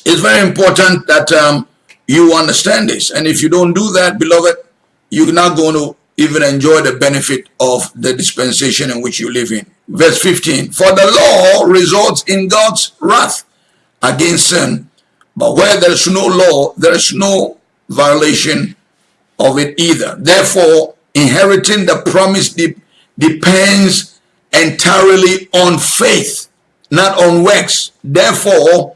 it's very important that um, you understand this. And if you don't do that, beloved, you're not going to even enjoy the benefit of the dispensation in which you live in. Verse 15, For the law results in God's wrath against sin, but where there is no law, there is no violation of it either. Therefore, inheriting the promise de depends entirely on faith, not on works. Therefore,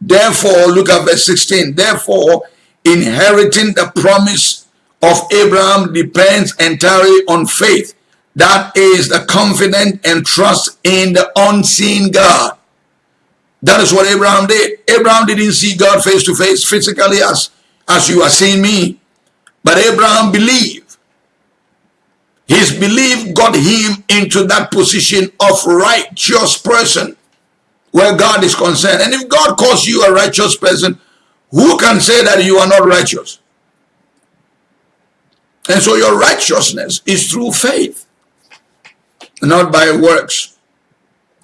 Therefore, look at verse 16. Therefore, inheriting the promise of Abraham depends entirely on faith. That is the confidence and trust in the unseen God. That is what Abraham did. Abraham didn't see God face to face physically as, as you are seeing me. But Abraham believed. His belief got him into that position of righteous person where God is concerned. And if God calls you a righteous person, who can say that you are not righteous? And so your righteousness is through faith, not by works.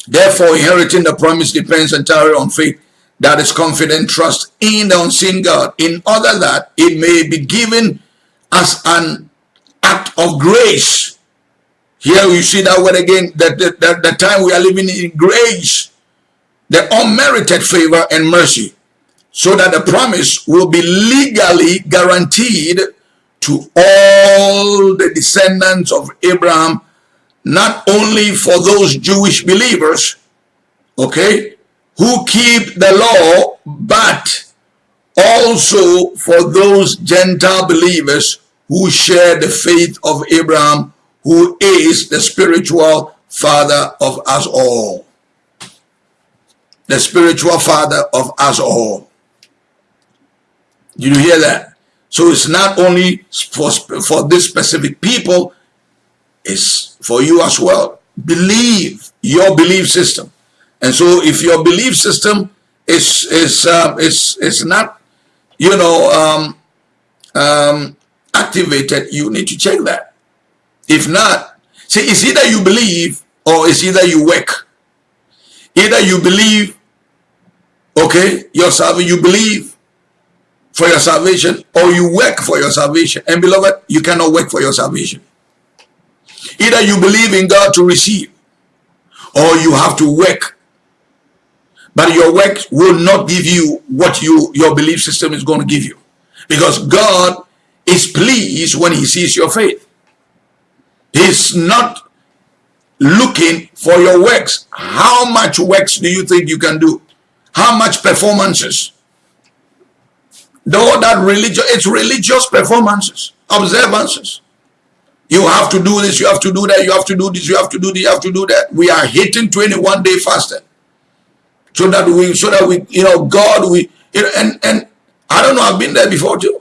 Therefore, inheriting the promise depends entirely on faith that is confident trust in the unseen God, in order that it may be given as an act of grace. Here you see that word again, that the, the, the time we are living in grace, the unmerited favor and mercy, so that the promise will be legally guaranteed to all the descendants of Abraham, not only for those Jewish believers, okay, who keep the law, but also for those Gentile believers who share the faith of Abraham, who is the spiritual father of us all. The spiritual father of us all. Did you hear that? So it's not only for, for this specific people, it's for you as well. Believe your belief system. And so if your belief system is, is, uh, is, is not, you know, um, um, activated, you need to check that. If not, see, it's either you believe or it's either you work. Either you believe, okay, your salvation, you believe for your salvation or you work for your salvation. And beloved, you cannot work for your salvation. Either you believe in God to receive or you have to work. But your work will not give you what you your belief system is going to give you. Because God is pleased when he sees your faith. He's not looking for your works. How much works do you think you can do? How much performances? Though that religion, it's religious performances, observances. You have to do this, you have to do that, you have to do this, you have to do this, you have to do that. We are hitting 21 day fasting. So that we, so that we, you know, God, we, you know, and, and I don't know, I've been there before too.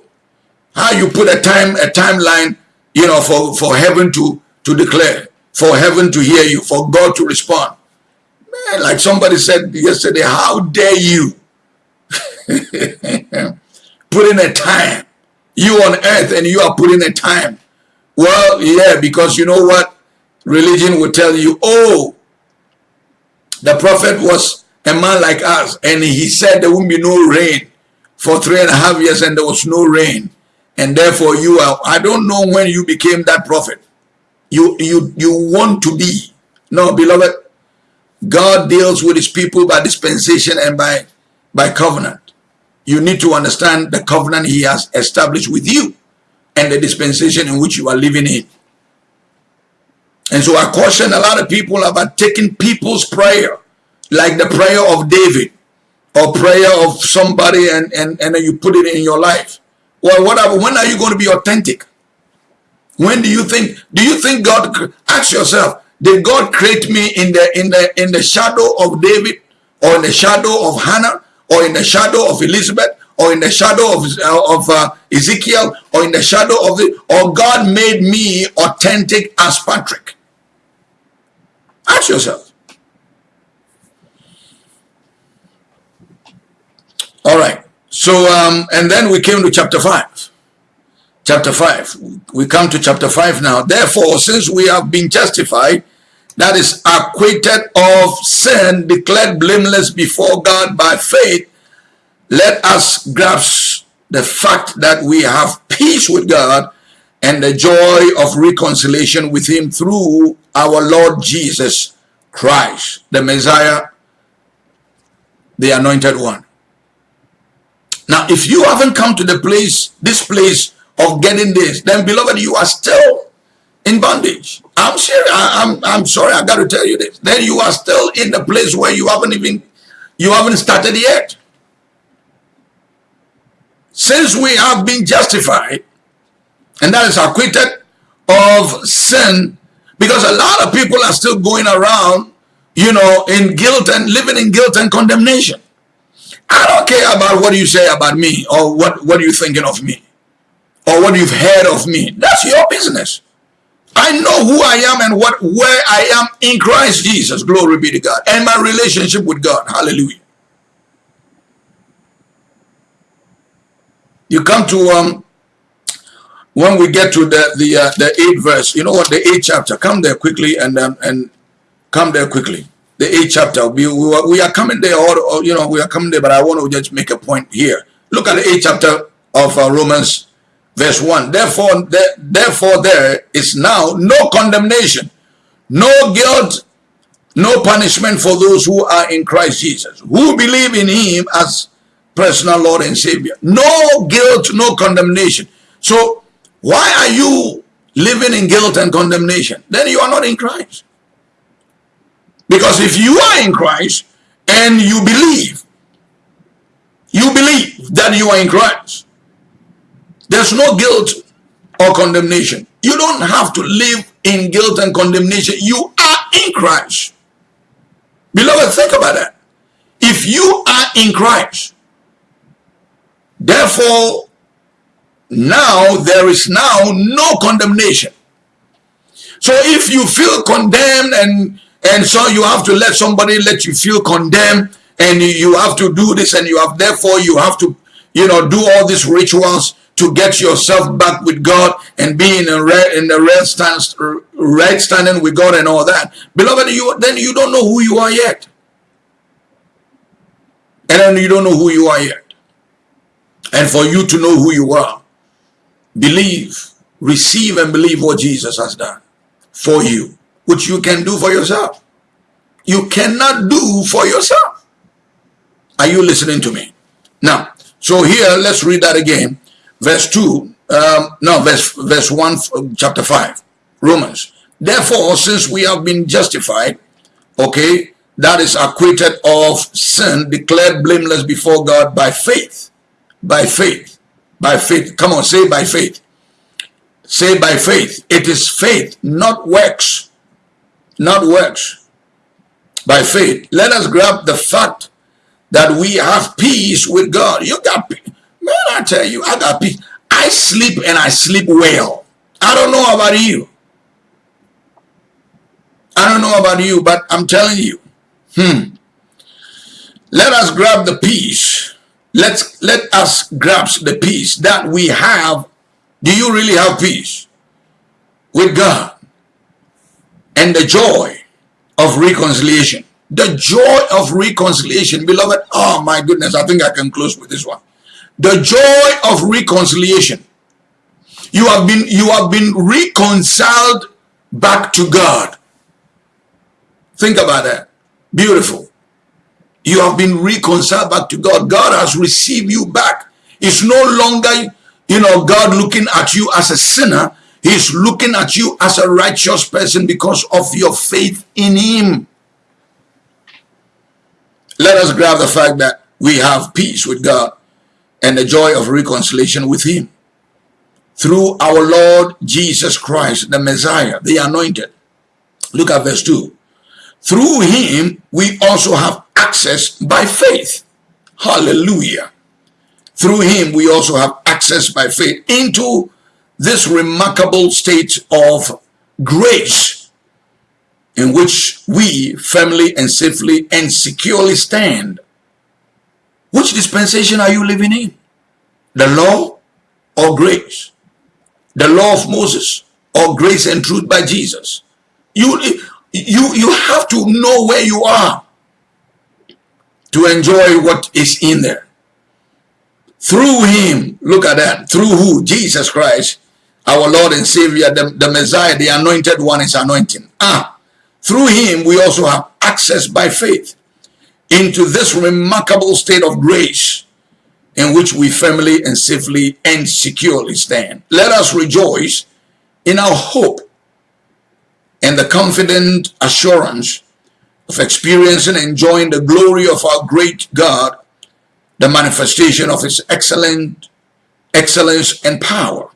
How you put a time, a timeline, you know, for, for heaven to, to declare, for heaven to hear you, for God to respond. Man, like somebody said yesterday, how dare you? [LAUGHS] put in a time. You on earth and you are putting a time. Well, yeah, because you know what? Religion will tell you, oh, the prophet was a man like us and he said there won't be no rain for three and a half years and there was no rain. And therefore you are, I don't know when you became that prophet. You, you, you want to be. No, beloved, God deals with his people by dispensation and by, by covenant you need to understand the covenant he has established with you and the dispensation in which you are living in. And so I caution a lot of people about taking people's prayer, like the prayer of David or prayer of somebody and, and, and you put it in your life. Well, whatever, when are you going to be authentic? When do you think, do you think God, ask yourself, did God create me in the, in the, in the shadow of David or in the shadow of Hannah or in the shadow of Elizabeth or in the shadow of, uh, of uh, Ezekiel or in the shadow of the, or God made me authentic as Patrick? Ask yourself. All right. So, um, and then we came to chapter 5. Chapter 5. We come to chapter 5 now. Therefore, since we have been justified, that is acquitted of sin, declared blameless before God by faith, let us grasp the fact that we have peace with God and the joy of reconciliation with him through our Lord Jesus Christ, the Messiah, the anointed one. Now, if you haven't come to the place, this place of getting this, then beloved, you are still in bondage. I'm serious. I'm, I'm sorry. I got to tell you this. Then you are still in the place where you haven't even, you haven't started yet. Since we have been justified, and that is acquitted of sin, because a lot of people are still going around you know, in guilt and living in guilt and condemnation. I don't care about what you say about me or what, what you're thinking of me or what you've heard of me. That's your business. I know who I am and what where I am in Christ Jesus. Glory be to God. And my relationship with God. Hallelujah. You come to um when we get to the the uh, the eighth verse, you know what the eighth chapter. Come there quickly and um, and come there quickly. The eighth chapter. We we are, we are coming there, or, or, you know we are coming there. But I want to just make a point here. Look at the eighth chapter of uh, Romans verse 1 therefore there, therefore there is now no condemnation no guilt no punishment for those who are in christ jesus who believe in him as personal lord and savior. No guilt no condemnation. So why are you living in guilt and condemnation? Then you are not in christ. Because if you are in christ and you believe you believe that you are in christ there's no guilt or condemnation. You don't have to live in guilt and condemnation. You are in Christ. Beloved, think about that. If you are in Christ, therefore, now there is now no condemnation. So if you feel condemned and and so you have to let somebody let you feel condemned and you have to do this and you have therefore you have to you know do all these rituals to get yourself back with God and be in, a re, in the right, stand, right standing with God and all that. Beloved, you then you don't know who you are yet. And then you don't know who you are yet. And for you to know who you are, believe, receive and believe what Jesus has done for you, which you can do for yourself. You cannot do for yourself. Are you listening to me? Now, so here, let's read that again verse 2, um, no, verse, verse 1, chapter 5, Romans. Therefore, since we have been justified, okay, that is acquitted of sin, declared blameless before God by faith, by faith, by faith. Come on, say by faith. Say by faith. It is faith, not works, not works. By faith. Let us grab the fact that we have peace with God. You got. Man, I tell you, I got peace. I sleep and I sleep well. I don't know about you. I don't know about you, but I'm telling you. Hmm. Let us grab the peace. Let's let us grasp the peace that we have. Do you really have peace with God? And the joy of reconciliation. The joy of reconciliation, beloved. Oh my goodness, I think I can close with this one the joy of reconciliation. You have been you have been reconciled back to god. Think about that. Beautiful. You have been reconciled back to god. God has received you back. It's no longer you know god looking at you as a sinner. He's looking at you as a righteous person because of your faith in him. Let us grab the fact that we have peace with god and the joy of reconciliation with him through our Lord Jesus Christ, the Messiah, the anointed. Look at verse 2. Through him, we also have access by faith. Hallelujah. Through him, we also have access by faith into this remarkable state of grace in which we firmly and safely and securely stand which dispensation are you living in? The law or grace? The law of Moses or grace and truth by Jesus? You, you, you have to know where you are to enjoy what is in there. Through him, look at that, through who? Jesus Christ, our Lord and Savior, the, the Messiah, the anointed one is anointing. Ah, through him we also have access by faith into this remarkable state of grace in which we firmly and safely and securely stand. Let us rejoice in our hope and the confident assurance of experiencing and enjoying the glory of our great God, the manifestation of his excellent excellence and power.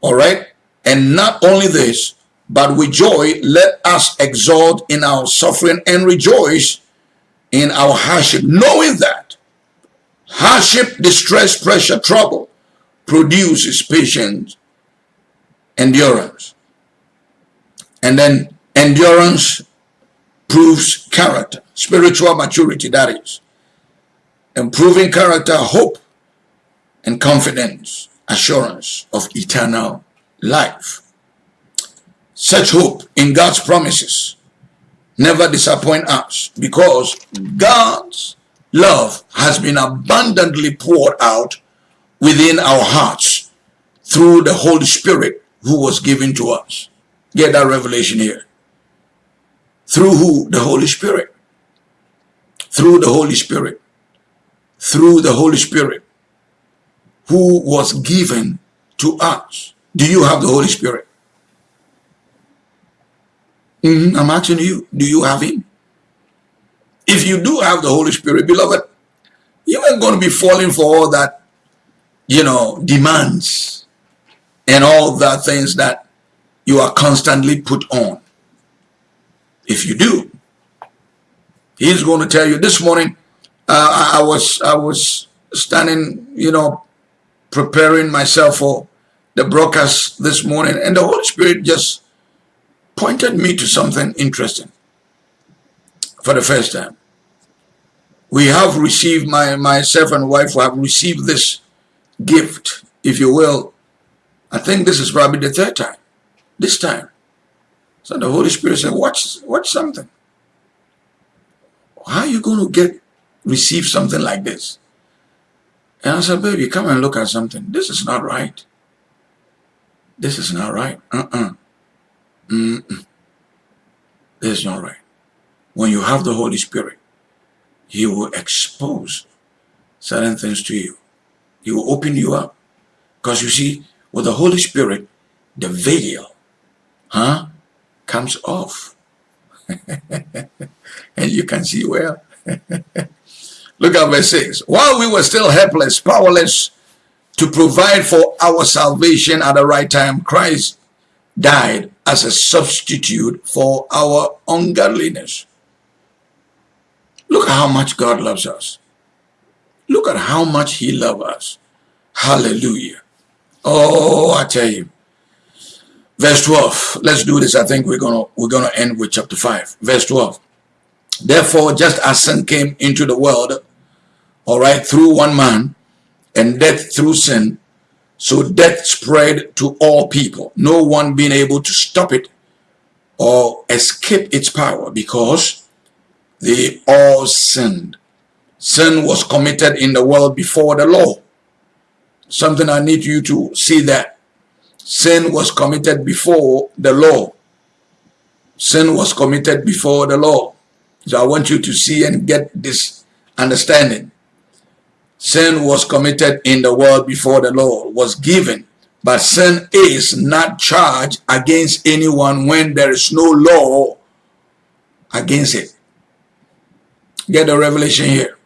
All right? And not only this, but with joy let us exult in our suffering and rejoice in our hardship, knowing that hardship, distress, pressure, trouble produces patience, endurance. And then endurance proves character, spiritual maturity, that is. Improving character, hope, and confidence, assurance of eternal life. Such hope in God's promises never disappoint us because God's love has been abundantly poured out within our hearts through the Holy Spirit who was given to us. Get that revelation here. Through who? The Holy Spirit. Through the Holy Spirit. Through the Holy Spirit who was given to us. Do you have the Holy Spirit? Mm -hmm. I'm asking you, do you have him? If you do have the Holy Spirit, beloved, you ain't going to be falling for all that, you know, demands and all the things that you are constantly put on. If you do, he's going to tell you this morning, uh, I, I was, I was standing, you know, preparing myself for the broadcast this morning and the Holy Spirit just pointed me to something interesting for the first time. We have received, my myself and wife have received this gift, if you will. I think this is probably the third time, this time. So the Holy Spirit said, watch, watch something. How are you going to get, receive something like this? And I said, baby, come and look at something. This is not right. This is not right. Uh-uh. Mm -mm. This is not right. When you have the Holy Spirit, He will expose certain things to you. He will open you up. Because you see, with the Holy Spirit, the veil, huh, comes off. [LAUGHS] and you can see well. [LAUGHS] Look at verse 6. While we were still helpless, powerless to provide for our salvation at the right time, Christ died as a substitute for our ungodliness. Look at how much God loves us. Look at how much he loves us. Hallelujah. Oh, I tell you. Verse 12. Let's do this. I think we're gonna we're gonna end with chapter 5. Verse 12. Therefore, just as sin came into the world, all right, through one man, and death through sin, so death spread to all people, no one being able to stop it or escape its power because they all sinned. Sin was committed in the world before the law. Something I need you to see that. Sin was committed before the law. Sin was committed before the law. So I want you to see and get this understanding. Sin was committed in the world before the law was given. But sin is not charged against anyone when there is no law against it. Get the revelation here.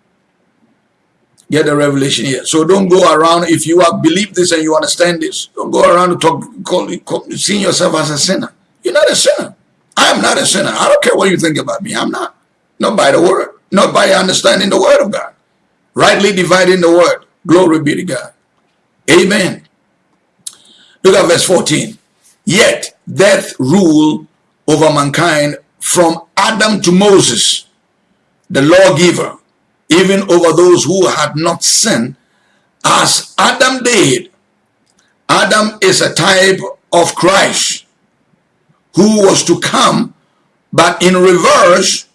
Get the revelation here. So don't go around, if you have believed this and you understand this, don't go around and talk, call, call, seeing yourself as a sinner. You're not a sinner. I am not a sinner. I don't care what you think about me. I'm not. Not by the word. Not by understanding the word of God rightly dividing the word. Glory be to God. Amen. Look at verse 14. Yet death ruled over mankind from Adam to Moses, the lawgiver, even over those who had not sinned, as Adam did. Adam is a type of Christ who was to come, but in reverse,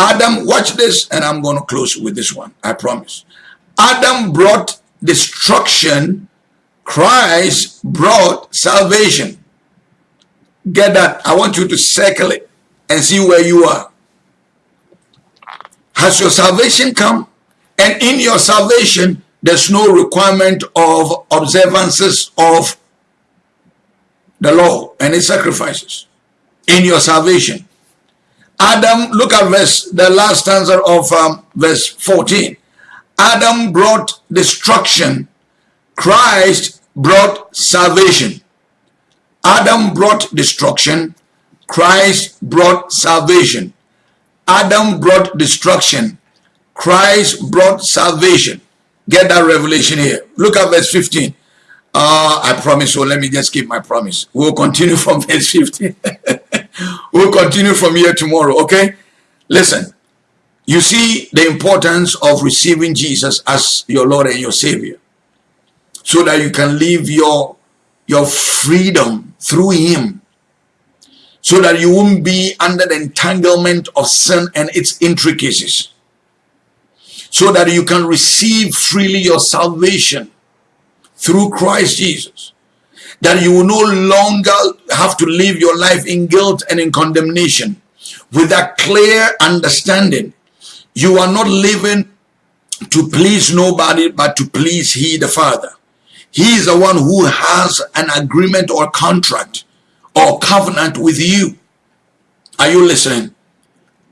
Adam, watch this, and I'm going to close with this one. I promise. Adam brought destruction. Christ brought salvation. Get that? I want you to circle it and see where you are. Has your salvation come? And in your salvation, there's no requirement of observances of the law and its sacrifices in your salvation. Adam, look at verse, the last stanza of um, verse 14. Adam brought destruction. Christ brought salvation. Adam brought destruction. Christ brought salvation. Adam brought destruction. Christ brought salvation. Get that revelation here. Look at verse 15. Uh, I promise, so let me just keep my promise. We'll continue [LAUGHS] from verse 15. We'll continue from here tomorrow, okay? Listen, you see the importance of receiving Jesus as your Lord and your Savior so that you can live your, your freedom through Him so that you won't be under the entanglement of sin and its intricacies so that you can receive freely your salvation through Christ Jesus. That you will no longer have to live your life in guilt and in condemnation. With that clear understanding, you are not living to please nobody but to please He the Father. He is the one who has an agreement or contract or covenant with you. Are you listening?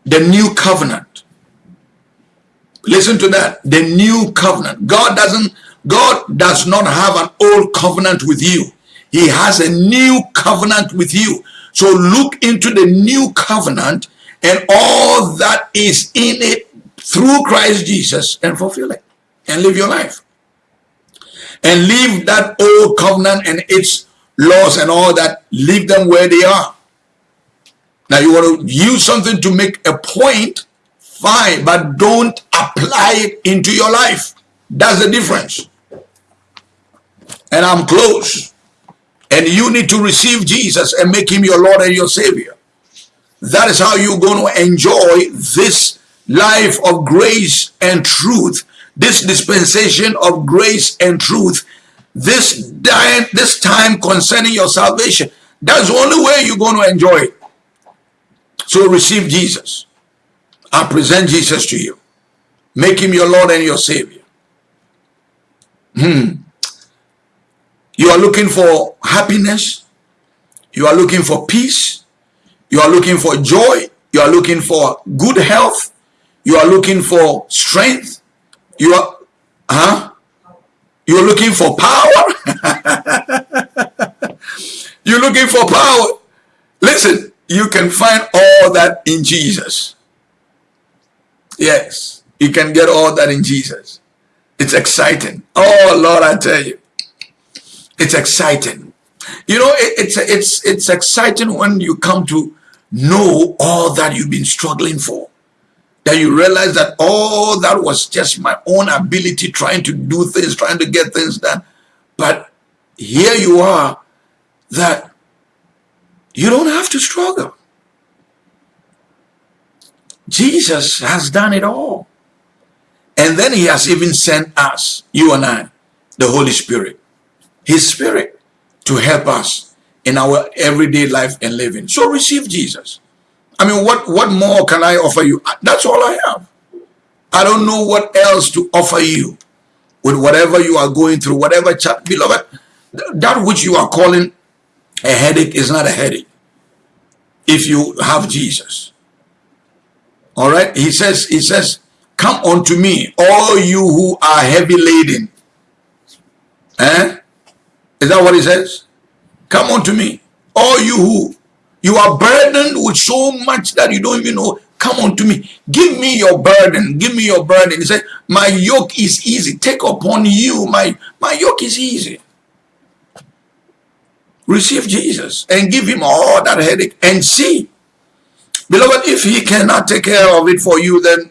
The new covenant. Listen to that. The new covenant. God doesn't God does not have an old covenant with you. He has a new covenant with you. So look into the new covenant and all that is in it through Christ Jesus and fulfill it and live your life. And leave that old covenant and its laws and all that, leave them where they are. Now you want to use something to make a point, fine, but don't apply it into your life. That's the difference. And I'm close. And you need to receive Jesus and make him your Lord and your Savior. That is how you're going to enjoy this life of grace and truth, this dispensation of grace and truth, this time, this time concerning your salvation. That's the only way you're going to enjoy it. So receive Jesus. I present Jesus to you. Make him your Lord and your Savior. Hmm. You are looking for happiness. You are looking for peace. You are looking for joy. You are looking for good health. You are looking for strength. You are, huh? You're looking for power. [LAUGHS] You're looking for power. Listen, you can find all that in Jesus. Yes, you can get all that in Jesus. It's exciting. Oh, Lord, I tell you. It's exciting. You know, it, it's, it's, it's exciting when you come to know all that you've been struggling for. That you realize that all that was just my own ability trying to do things, trying to get things done. But here you are that you don't have to struggle. Jesus has done it all. And then he has even sent us, you and I, the Holy Spirit, his spirit to help us in our everyday life and living. So receive Jesus. I mean, what, what more can I offer you? That's all I have. I don't know what else to offer you with whatever you are going through, whatever. Beloved, that which you are calling a headache is not a headache if you have Jesus. All right. He says, he says, come unto me, all you who are heavy laden. Eh? Is that what he says? Come unto me, all you who you are burdened with so much that you don't even know. Come unto me. Give me your burden. Give me your burden. He said, my yoke is easy. Take upon you. My, my yoke is easy. Receive Jesus and give him all that headache and see Beloved, if he cannot take care of it for you, then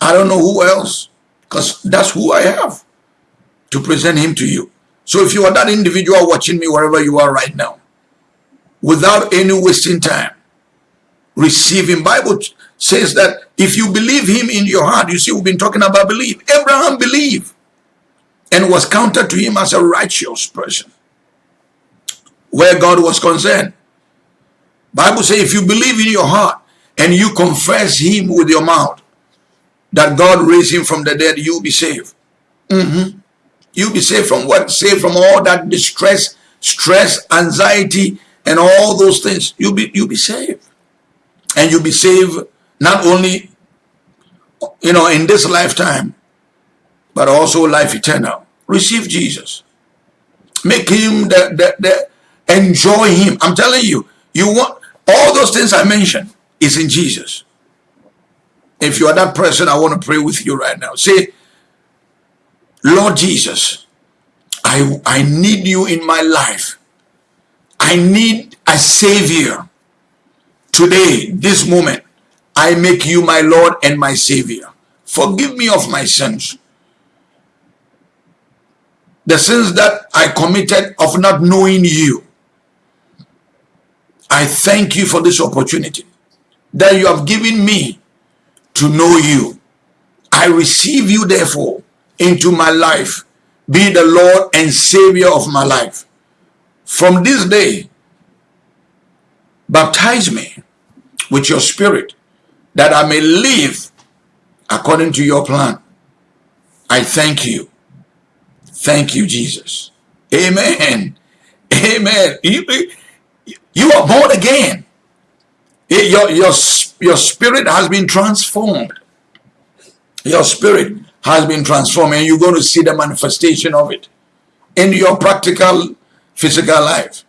I don't know who else, because that's who I have to present him to you. So if you are that individual watching me wherever you are right now, without any wasting time, receive him. Bible says that if you believe him in your heart, you see, we've been talking about belief. Abraham believed and was counted to him as a righteous person where God was concerned. Bible says if you believe in your heart and you confess him with your mouth that God raised him from the dead, you'll be saved. Mm -hmm. You'll be saved from what? Saved from all that distress, stress, anxiety, and all those things. You'll be you'll be saved. And you'll be saved not only you know in this lifetime, but also life eternal. Receive Jesus. Make him the, the, the enjoy him. I'm telling you, you want All those things I mentioned is in Jesus. If you are that person, I want to pray with you right now. Say, Lord Jesus, I, I need you in my life. I need a savior. Today, this moment, I make you my Lord and my Savior. Forgive me of my sins. The sins that I committed of not knowing you. I thank you for this opportunity that you have given me to know you. I receive you therefore into my life. Be the Lord and Savior of my life. From this day, baptize me with your spirit that I may live according to your plan. I thank you. Thank you, Jesus. Amen. Amen. You, you are born again. Your, your, your spirit has been transformed. Your spirit has been transformed and you're going to see the manifestation of it in your practical physical life.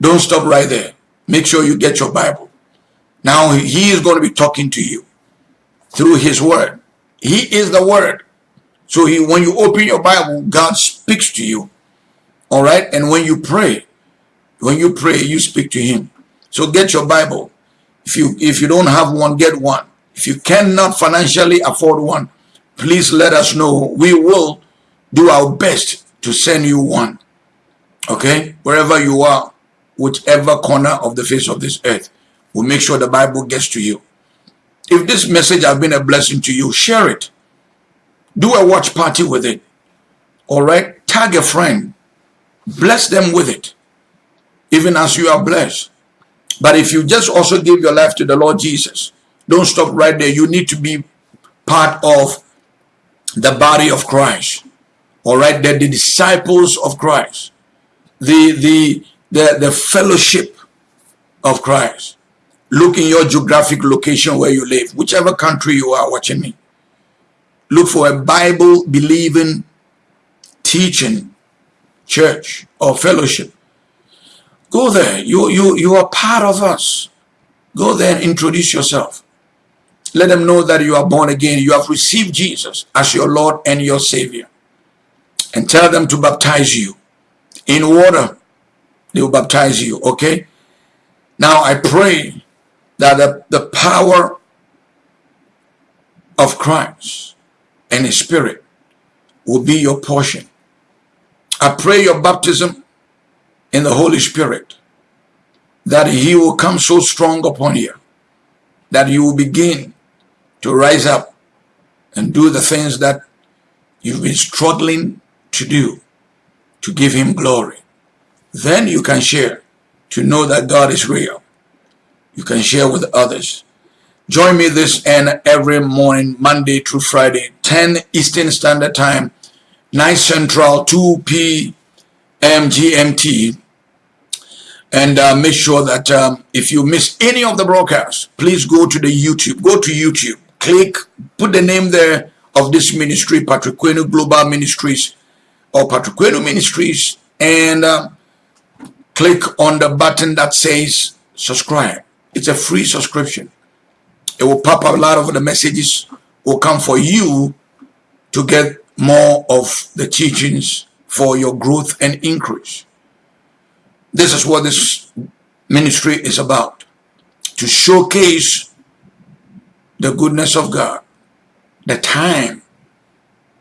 Don't stop right there. Make sure you get your Bible. Now he is going to be talking to you through his word. He is the word. So he, when you open your Bible, God speaks to you. All right. And when you pray, when you pray, you speak to him. So get your Bible. If you, if you don't have one, get one. If you cannot financially afford one, please let us know. We will do our best to send you one. Okay. Wherever you are, whichever corner of the face of this earth. We'll make sure the Bible gets to you. If this message has been a blessing to you, share it. Do a watch party with it. All right? Tag a friend. Bless them with it. Even as you are blessed. But if you just also give your life to the Lord Jesus, don't stop right there. You need to be part of the body of Christ. All right? They're the disciples of Christ. The, the, the, the fellowship of Christ. Look in your geographic location where you live, whichever country you are watching me. Look for a Bible believing, teaching church or fellowship. Go there. You, you, you are part of us. Go there and introduce yourself. Let them know that you are born again. You have received Jesus as your Lord and your Savior. And tell them to baptize you in water. They will baptize you, okay? Now I pray that the, the power of Christ and his spirit will be your portion. I pray your baptism in the Holy Spirit that he will come so strong upon you that you will begin to rise up and do the things that you've been struggling to do to give him glory. Then you can share to know that God is real you can share with others. Join me this and every morning, Monday through Friday, 10 Eastern Standard Time, 9 Central, 2 p.m. GMT. And uh, make sure that um, if you miss any of the broadcasts, please go to the YouTube. Go to YouTube. Click, put the name there of this ministry, Patrick Quenu Global Ministries or Patrick Quenu Ministries, and uh, click on the button that says subscribe. It's a free subscription. It will pop up a lot of the messages will come for you to get more of the teachings for your growth and increase. This is what this ministry is about. To showcase the goodness of God, the time,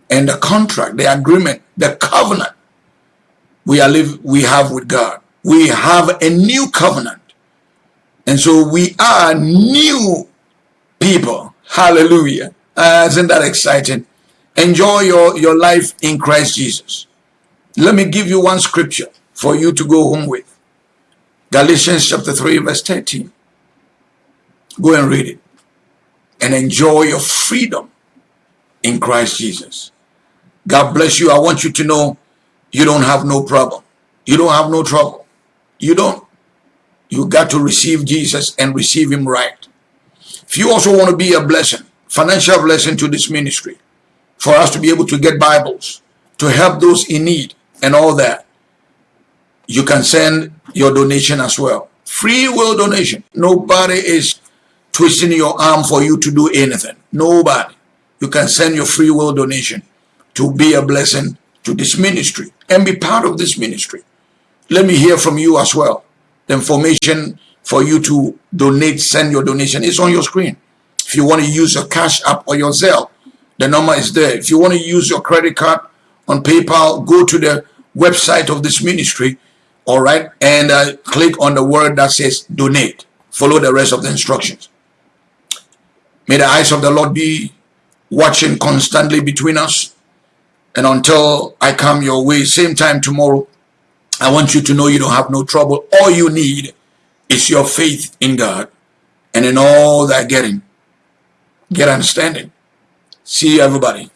and the contract, the agreement, the covenant we are live we have with God. We have a new covenant and so we are new people. Hallelujah. Uh, isn't that exciting? Enjoy your, your life in Christ Jesus. Let me give you one scripture for you to go home with. Galatians chapter 3 verse 13. Go and read it. And enjoy your freedom in Christ Jesus. God bless you. I want you to know you don't have no problem. You don't have no trouble. You don't. You got to receive Jesus and receive him right. If you also want to be a blessing, financial blessing to this ministry, for us to be able to get Bibles, to help those in need and all that, you can send your donation as well. Free will donation. Nobody is twisting your arm for you to do anything. Nobody. You can send your free will donation to be a blessing to this ministry and be part of this ministry. Let me hear from you as well. The information for you to donate, send your donation is on your screen. If you want to use your Cash App or your Zelle, the number is there. If you want to use your credit card on PayPal, go to the website of this ministry, all right, and uh, click on the word that says donate. Follow the rest of the instructions. May the eyes of the Lord be watching constantly between us. And until I come your way, same time tomorrow, I want you to know you don't have no trouble. All you need is your faith in God. And in all that getting, get understanding. See you, everybody.